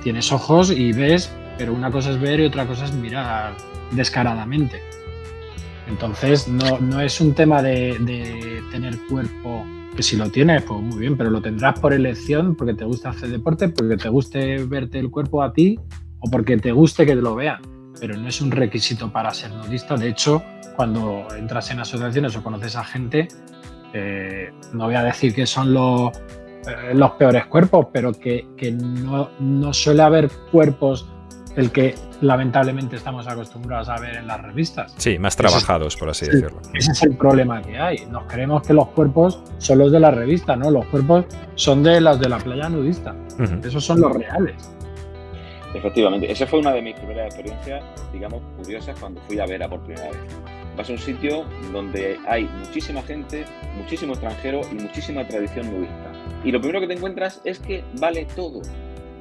Tienes ojos y ves, pero una cosa es ver y otra cosa es mirar descaradamente. Entonces, no, no es un tema de, tener cuerpo, que si lo tienes, pues muy bien, pero lo tendrás por elección, porque te gusta hacer deporte, porque te guste verte el cuerpo a ti o porque te guste que te lo vean. Pero no es un requisito para ser nudista. De hecho, cuando entras en asociaciones o conoces a gente, eh, no voy a decir que son los eh, los peores cuerpos, pero que, no, no, suele haber cuerpos el que lamentablemente estamos acostumbrados a ver en las revistas. Sí, más trabajados, por así decirlo. Ese es el problema que hay. Nos creemos que los cuerpos son los de la revista, ¿no? Los cuerpos son de las de la playa nudista. Esos son los reales. Efectivamente, esa fue una de mis primeras experiencias, digamos, curiosas cuando fui a ver a por primera vez. Vas a un sitio donde hay muchísima gente, muchísimo extranjero y muchísima tradición nudista. Y lo primero que te encuentras es que vale todo.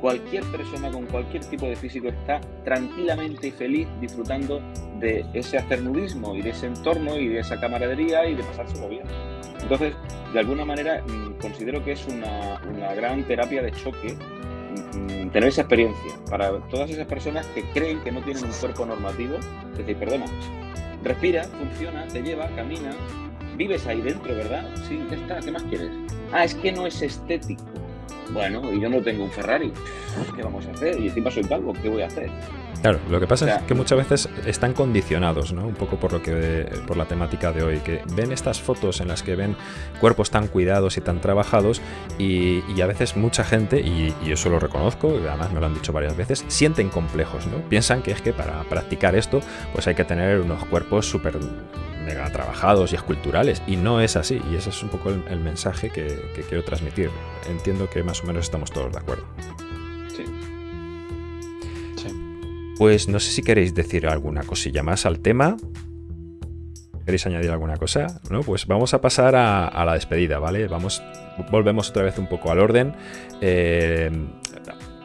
Cualquier persona con cualquier tipo de físico está tranquilamente y feliz disfrutando de ese hacer nudismo y de ese entorno y de esa camaradería y de pasárselo bien. Entonces, de alguna manera, mm, considero que es una, una gran terapia de choque mm, tener esa experiencia para todas esas personas que creen que no tienen un cuerpo normativo. Es decir, perdona, respira, funciona, te lleva, camina, vives ahí dentro, ¿verdad? Sí, ya está, ¿qué más quieres? Ah, es que no es estético. Bueno, y yo no tengo un Ferrari. ¿Qué vamos a hacer? Y encima soy calvo, ¿qué voy a hacer? Claro, lo que pasa es que muchas veces están condicionados, ¿no? Un poco por lo que por la temática de hoy, que ven estas fotos en las que ven cuerpos tan cuidados y tan trabajados y, a veces mucha gente, y, y, eso lo reconozco, y además me lo han dicho varias veces, sienten complejos, ¿no? Piensan que es que para practicar esto, pues hay que tener unos cuerpos súper mega trabajados y esculturales, y no es así, y ese es un poco el, mensaje que, quiero transmitir. Entiendo que más o menos estamos todos de acuerdo. Sí. Pues no sé si queréis decir alguna cosilla más al tema. ¿Queréis añadir alguna cosa? No, pues vamos a pasar a, la despedida, ¿vale? Vamos, volvemos otra vez un poco al orden. Eh,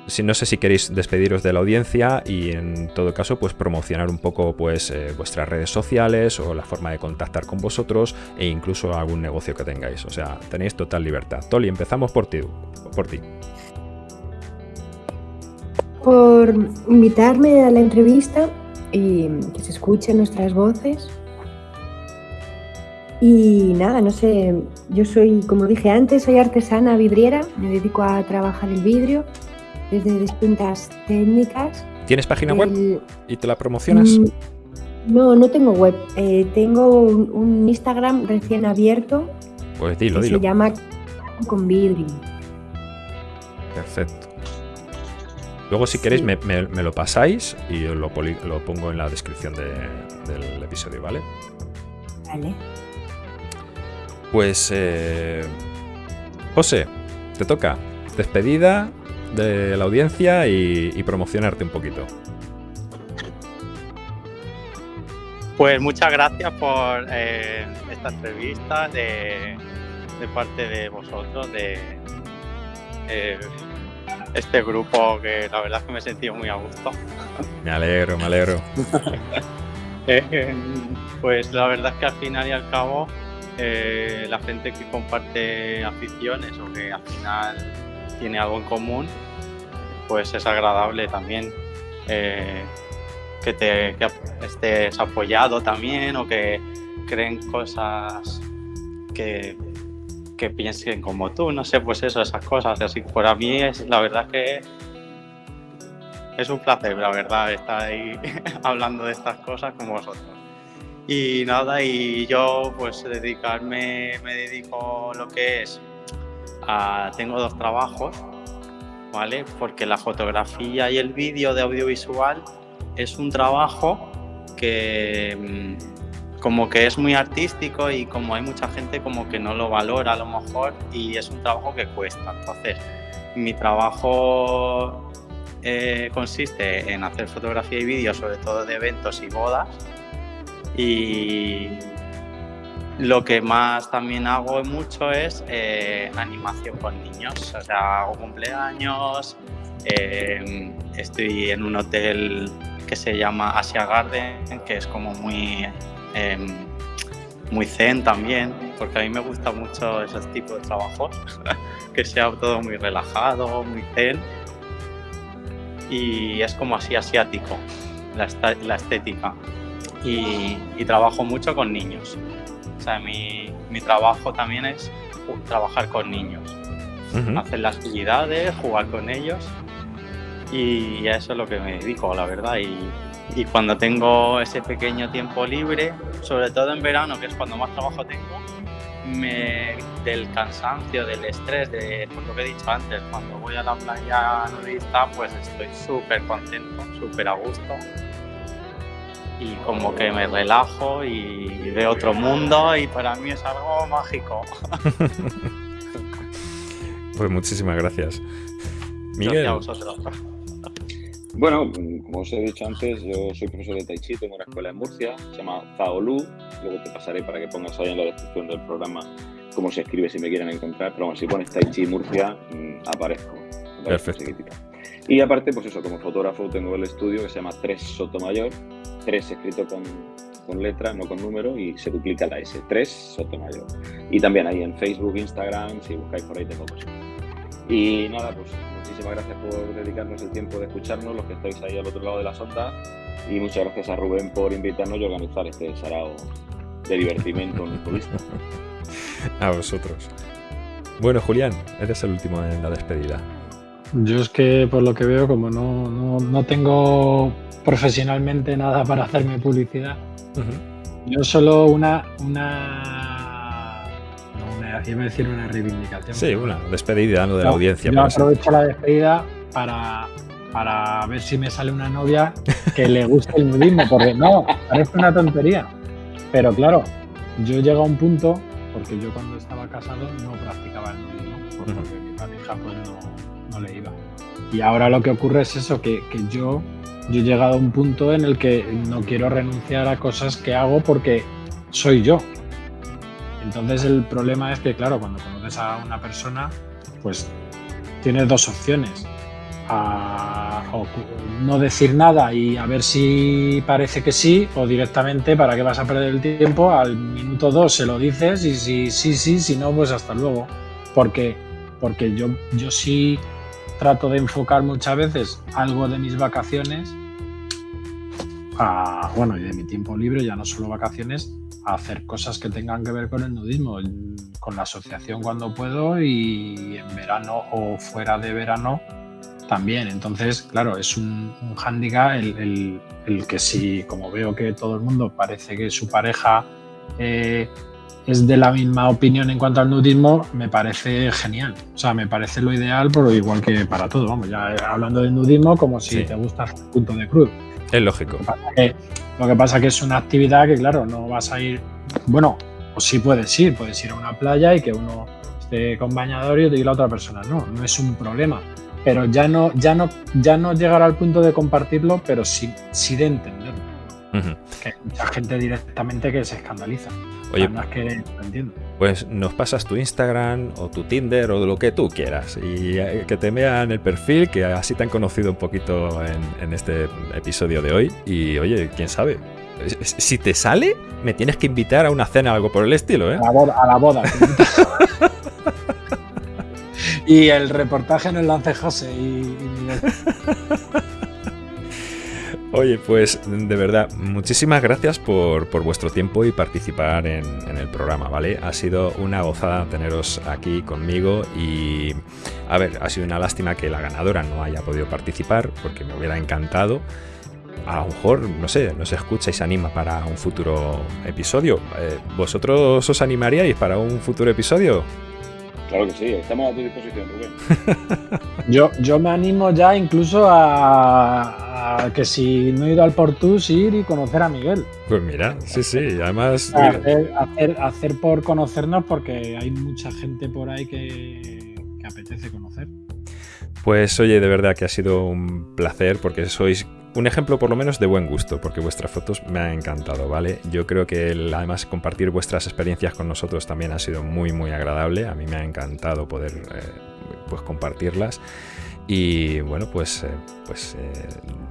si, no sé si queréis despediros de la audiencia y en todo caso pues promocionar un poco pues eh, vuestras redes sociales o la forma de contactar con vosotros e incluso algún negocio que tengáis. O sea, tenéis total libertad. Toli, empezamos por ti. Por ti. Por invitarme a la entrevista y que se escuchen nuestras voces. Y nada, no sé, yo soy, como dije antes, soy artesana vidriera, me dedico a trabajar el vidrio desde distintas técnicas. ¿Tienes página web y te la promocionas? Mm, no, no tengo web. Eh, tengo un, Instagram recién abierto. Pues dilo, dilo. Se llama con vidrio. Perfecto. Luego, si queréis, me, lo pasáis y lo, lo pongo en la descripción del episodio, ¿vale? Vale. Pues, eh, José, te toca. Despedida de la audiencia y, promocionarte un poquito. Pues muchas gracias por eh, esta entrevista de, parte de vosotros, de eh, este grupo que la verdad es que me he sentido muy a gusto. Me alegro, me alegro. Eh, pues la verdad es que al final y al cabo la gente que comparte aficiones o que al final tiene algo en común, pues es agradable también eh, que te estés apoyado también o que creen cosas que, que, piensen como tú, no sé, pues eso, esas cosas. Así que para mí es la verdad que es un placer, la verdad, estar ahí hablando de estas cosas con vosotros. Y nada, y yo pues dedicarme, me dedico lo que es ah, tengo dos trabajos, ¿vale? Porque la fotografía y el vídeo de audiovisual es un trabajo que mm, como que es muy artístico y como hay mucha gente como que no lo valora a lo mejor y es un trabajo que cuesta. Entonces, mi trabajo eh, consiste en hacer fotografía y vídeo, sobre todo de eventos y bodas. Y lo que más también hago mucho es eh, animación con niños. O sea, hago cumpleaños, eh, estoy en un hotel que se llama Asia Garden, que es como muy, em, muy zen también, porque a mí me gusta mucho esos tipos de trabajos, que sea todo muy relajado, muy zen. Y es como así asiático, la estética. Y, trabajo mucho con niños. O sea, mi, mi trabajo también es trabajar con niños. Hacer las actividades, jugar con ellos y a eso es lo que me dedico, la verdad. Y, y, cuando tengo ese pequeño tiempo libre, sobre todo en verano, que es cuando más trabajo tengo, me, del cansancio, del estrés, de lo que he dicho antes, cuando voy a la playa nudista, pues estoy súper contento, súper a gusto. Y como que me relajo y veo otro mundo y para mí es algo mágico. pues muchísimas gracias. Miguel. Gracias a vosotros. Bueno, como os he dicho antes, yo soy profesor de Tai Chi, tengo una escuela en Murcia, se llama Zaolu, luego te pasaré para que pongas ahí en la descripción del programa cómo se escribe si me quieren encontrar, pero bueno, si pones Tai Chi Murcia, mm, aparezco. Perfecto. Y aparte, pues eso, como fotógrafo tengo el estudio que se llama 3 Sotomayor, 3 escrito con, con letra, no con número, y se duplica la S, 3 Sotomayor. Y también ahí en Facebook, Instagram, si buscáis por ahí tengo cosas. Y nada, pues muchísimas gracias por dedicarnos el tiempo de escucharnos, los que estáis ahí al otro lado de la sonda. Y muchas gracias a Rubén por invitarnos y organizar este sarao de divertimento turista. a vosotros. Bueno, Julián, eres el último en la despedida. Yo es que por lo que veo, como no, no, no tengo profesionalmente nada para hacerme publicidad, yo solo una, una iba a decir una reivindicación. Sí, una despedida de la audiencia. Yo aprovecho la despedida para, para ver si me sale una novia que le guste el nudismo, porque no, parece una tontería. Pero claro, yo llego a un punto, porque yo cuando estaba casado no practicaba el nudismo, porque mi pareja pues no, le iba. Y ahora lo que ocurre es eso, que, que yo, yo he llegado a un punto en el que no quiero renunciar a cosas que hago porque soy yo. Entonces el problema es que, claro, cuando conoces a una persona, pues tienes dos opciones. No decir nada y a ver si parece que sí, o directamente, ¿para qué vas a perder el tiempo? Al minuto dos se lo dices y si sí, sí, si no, pues hasta luego. Porque, porque yo, yo sí trato de enfocar muchas veces algo de mis vacaciones, a, bueno, y de mi tiempo libre, ya no solo vacaciones, hacer cosas que tengan que ver con el nudismo, con la asociación cuando puedo y en verano o fuera de verano también. Entonces, claro, es un, un hándicap el, que si, como veo que todo el mundo parece que su pareja eh, es de la misma opinión en cuanto al nudismo, me parece genial. O sea, me parece lo ideal, pero igual que para todo. Vamos, ya hablando del nudismo, como si te gusta el punto de cruz. Es lógico. Lo que pasa es que es una actividad que, claro, no vas a ir. Bueno, o sí puedes ir, puedes ir a una playa y que uno esté con bañador y la otra persona no, no es un problema. Pero ya no, ya no, ya no llegar al punto de compartirlo, pero sí, sí de entenderlo. Que hay mucha gente directamente que se escandaliza. Oye, más que entiendo. Pues nos pasas tu Instagram o tu Tinder o lo que tú quieras y eh, que te vean el perfil, que así te han conocido un poquito en, este episodio de hoy. Y oye, quién sabe, si te sale, me tienes que invitar a una cena o algo por el estilo, ¿eh? A la boda. y el reportaje en el lance José y, Oye, pues de verdad, muchísimas gracias por, vuestro tiempo y participar en, el programa, ¿vale? Ha sido una gozada teneros aquí conmigo y, a ver, ha sido una lástima que la ganadora no haya podido participar porque me hubiera encantado. A lo mejor, no sé, no se escucha y se anima para un futuro episodio. Eh, ¿Vosotros os animaríais para un futuro episodio? Claro que sí, estamos a tu disposición, Rubén. yo, yo me animo ya incluso a, que si no ir al Portus, ir y conocer a Miguel. Pues mira, sí, sí, además... Hacer, hacer, por conocernos porque hay mucha gente por ahí que, que apetece conocer. Pues oye, de verdad que ha sido un placer porque sois un ejemplo por lo menos de buen gusto, porque vuestras fotos me han encantado, ¿vale? Yo creo que además compartir vuestras experiencias con nosotros también ha sido muy, muy agradable. A mí me ha encantado poder eh, pues compartirlas. Y bueno, pues, eh, pues eh,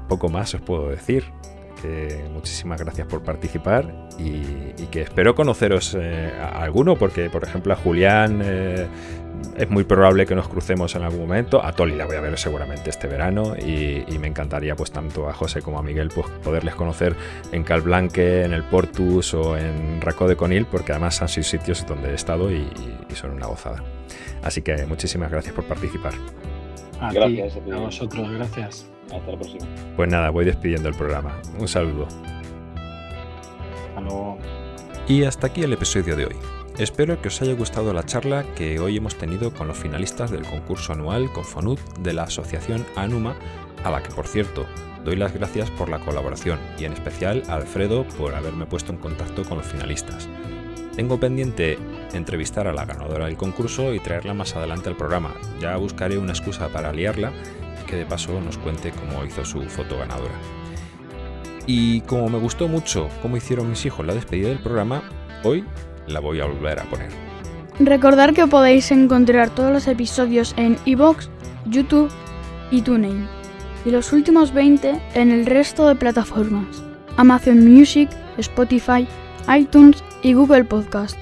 poco más os puedo decir. Que muchísimas gracias por participar y, que espero conoceros a alguno, porque por ejemplo a Julián es muy probable que nos crucemos en algún momento. A Toli la voy a ver seguramente este verano y, me encantaría pues tanto a José como a Miguel pues, poderles conocer en Calblanque, en el Portus o en Raco de Conil porque además han sido sitios donde he estado y, son una gozada. Así que muchísimas gracias por participar. A gracias a, vosotros, gracias. Hasta la próxima. Pues nada, voy despidiendo el programa. Un saludo. Hasta luego. Y hasta aquí el episodio de hoy. Espero que os haya gustado la charla que hoy hemos tenido con los finalistas del concurso anual Confonut de la asociación Anuma, a la que por cierto doy las gracias por la colaboración y en especial a Alfredo por haberme puesto en contacto con los finalistas. Tengo pendiente entrevistar a la ganadora del concurso y traerla más adelante al programa. Ya buscaré una excusa para liarla que de paso nos cuente cómo hizo su foto ganadora. Y como me gustó mucho cómo hicieron mis hijos la despedida del programa, hoy la voy a volver a poner. Recordar que podéis encontrar todos los episodios en iVoox, YouTube y TuneIn, y los últimos 20 en el resto de plataformas, Amazon Music, Spotify, iTunes y Google Podcast.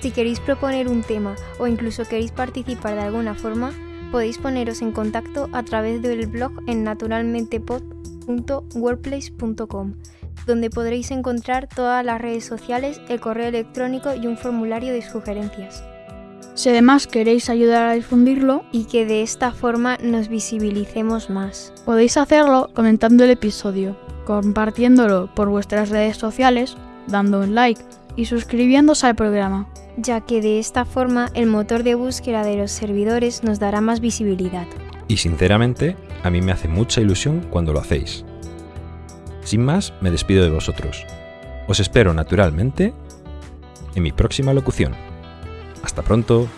Si queréis proponer un tema o incluso queréis participar de alguna forma, podéis poneros en contacto a través del blog en naturalmentepod.wordplace.com donde podréis encontrar todas las redes sociales, el correo electrónico y un formulario de sugerencias. Si además queréis ayudar a difundirlo y que de esta forma nos visibilicemos más, podéis hacerlo comentando el episodio, compartiéndolo por vuestras redes sociales, dando un like y suscribiéndose al programa, ya que de esta forma el motor de búsqueda de los servidores nos dará más visibilidad. Y sinceramente, a mí me hace mucha ilusión cuando lo hacéis. Sin más, me despido de vosotros. Os espero naturalmente en mi próxima locución. Hasta pronto.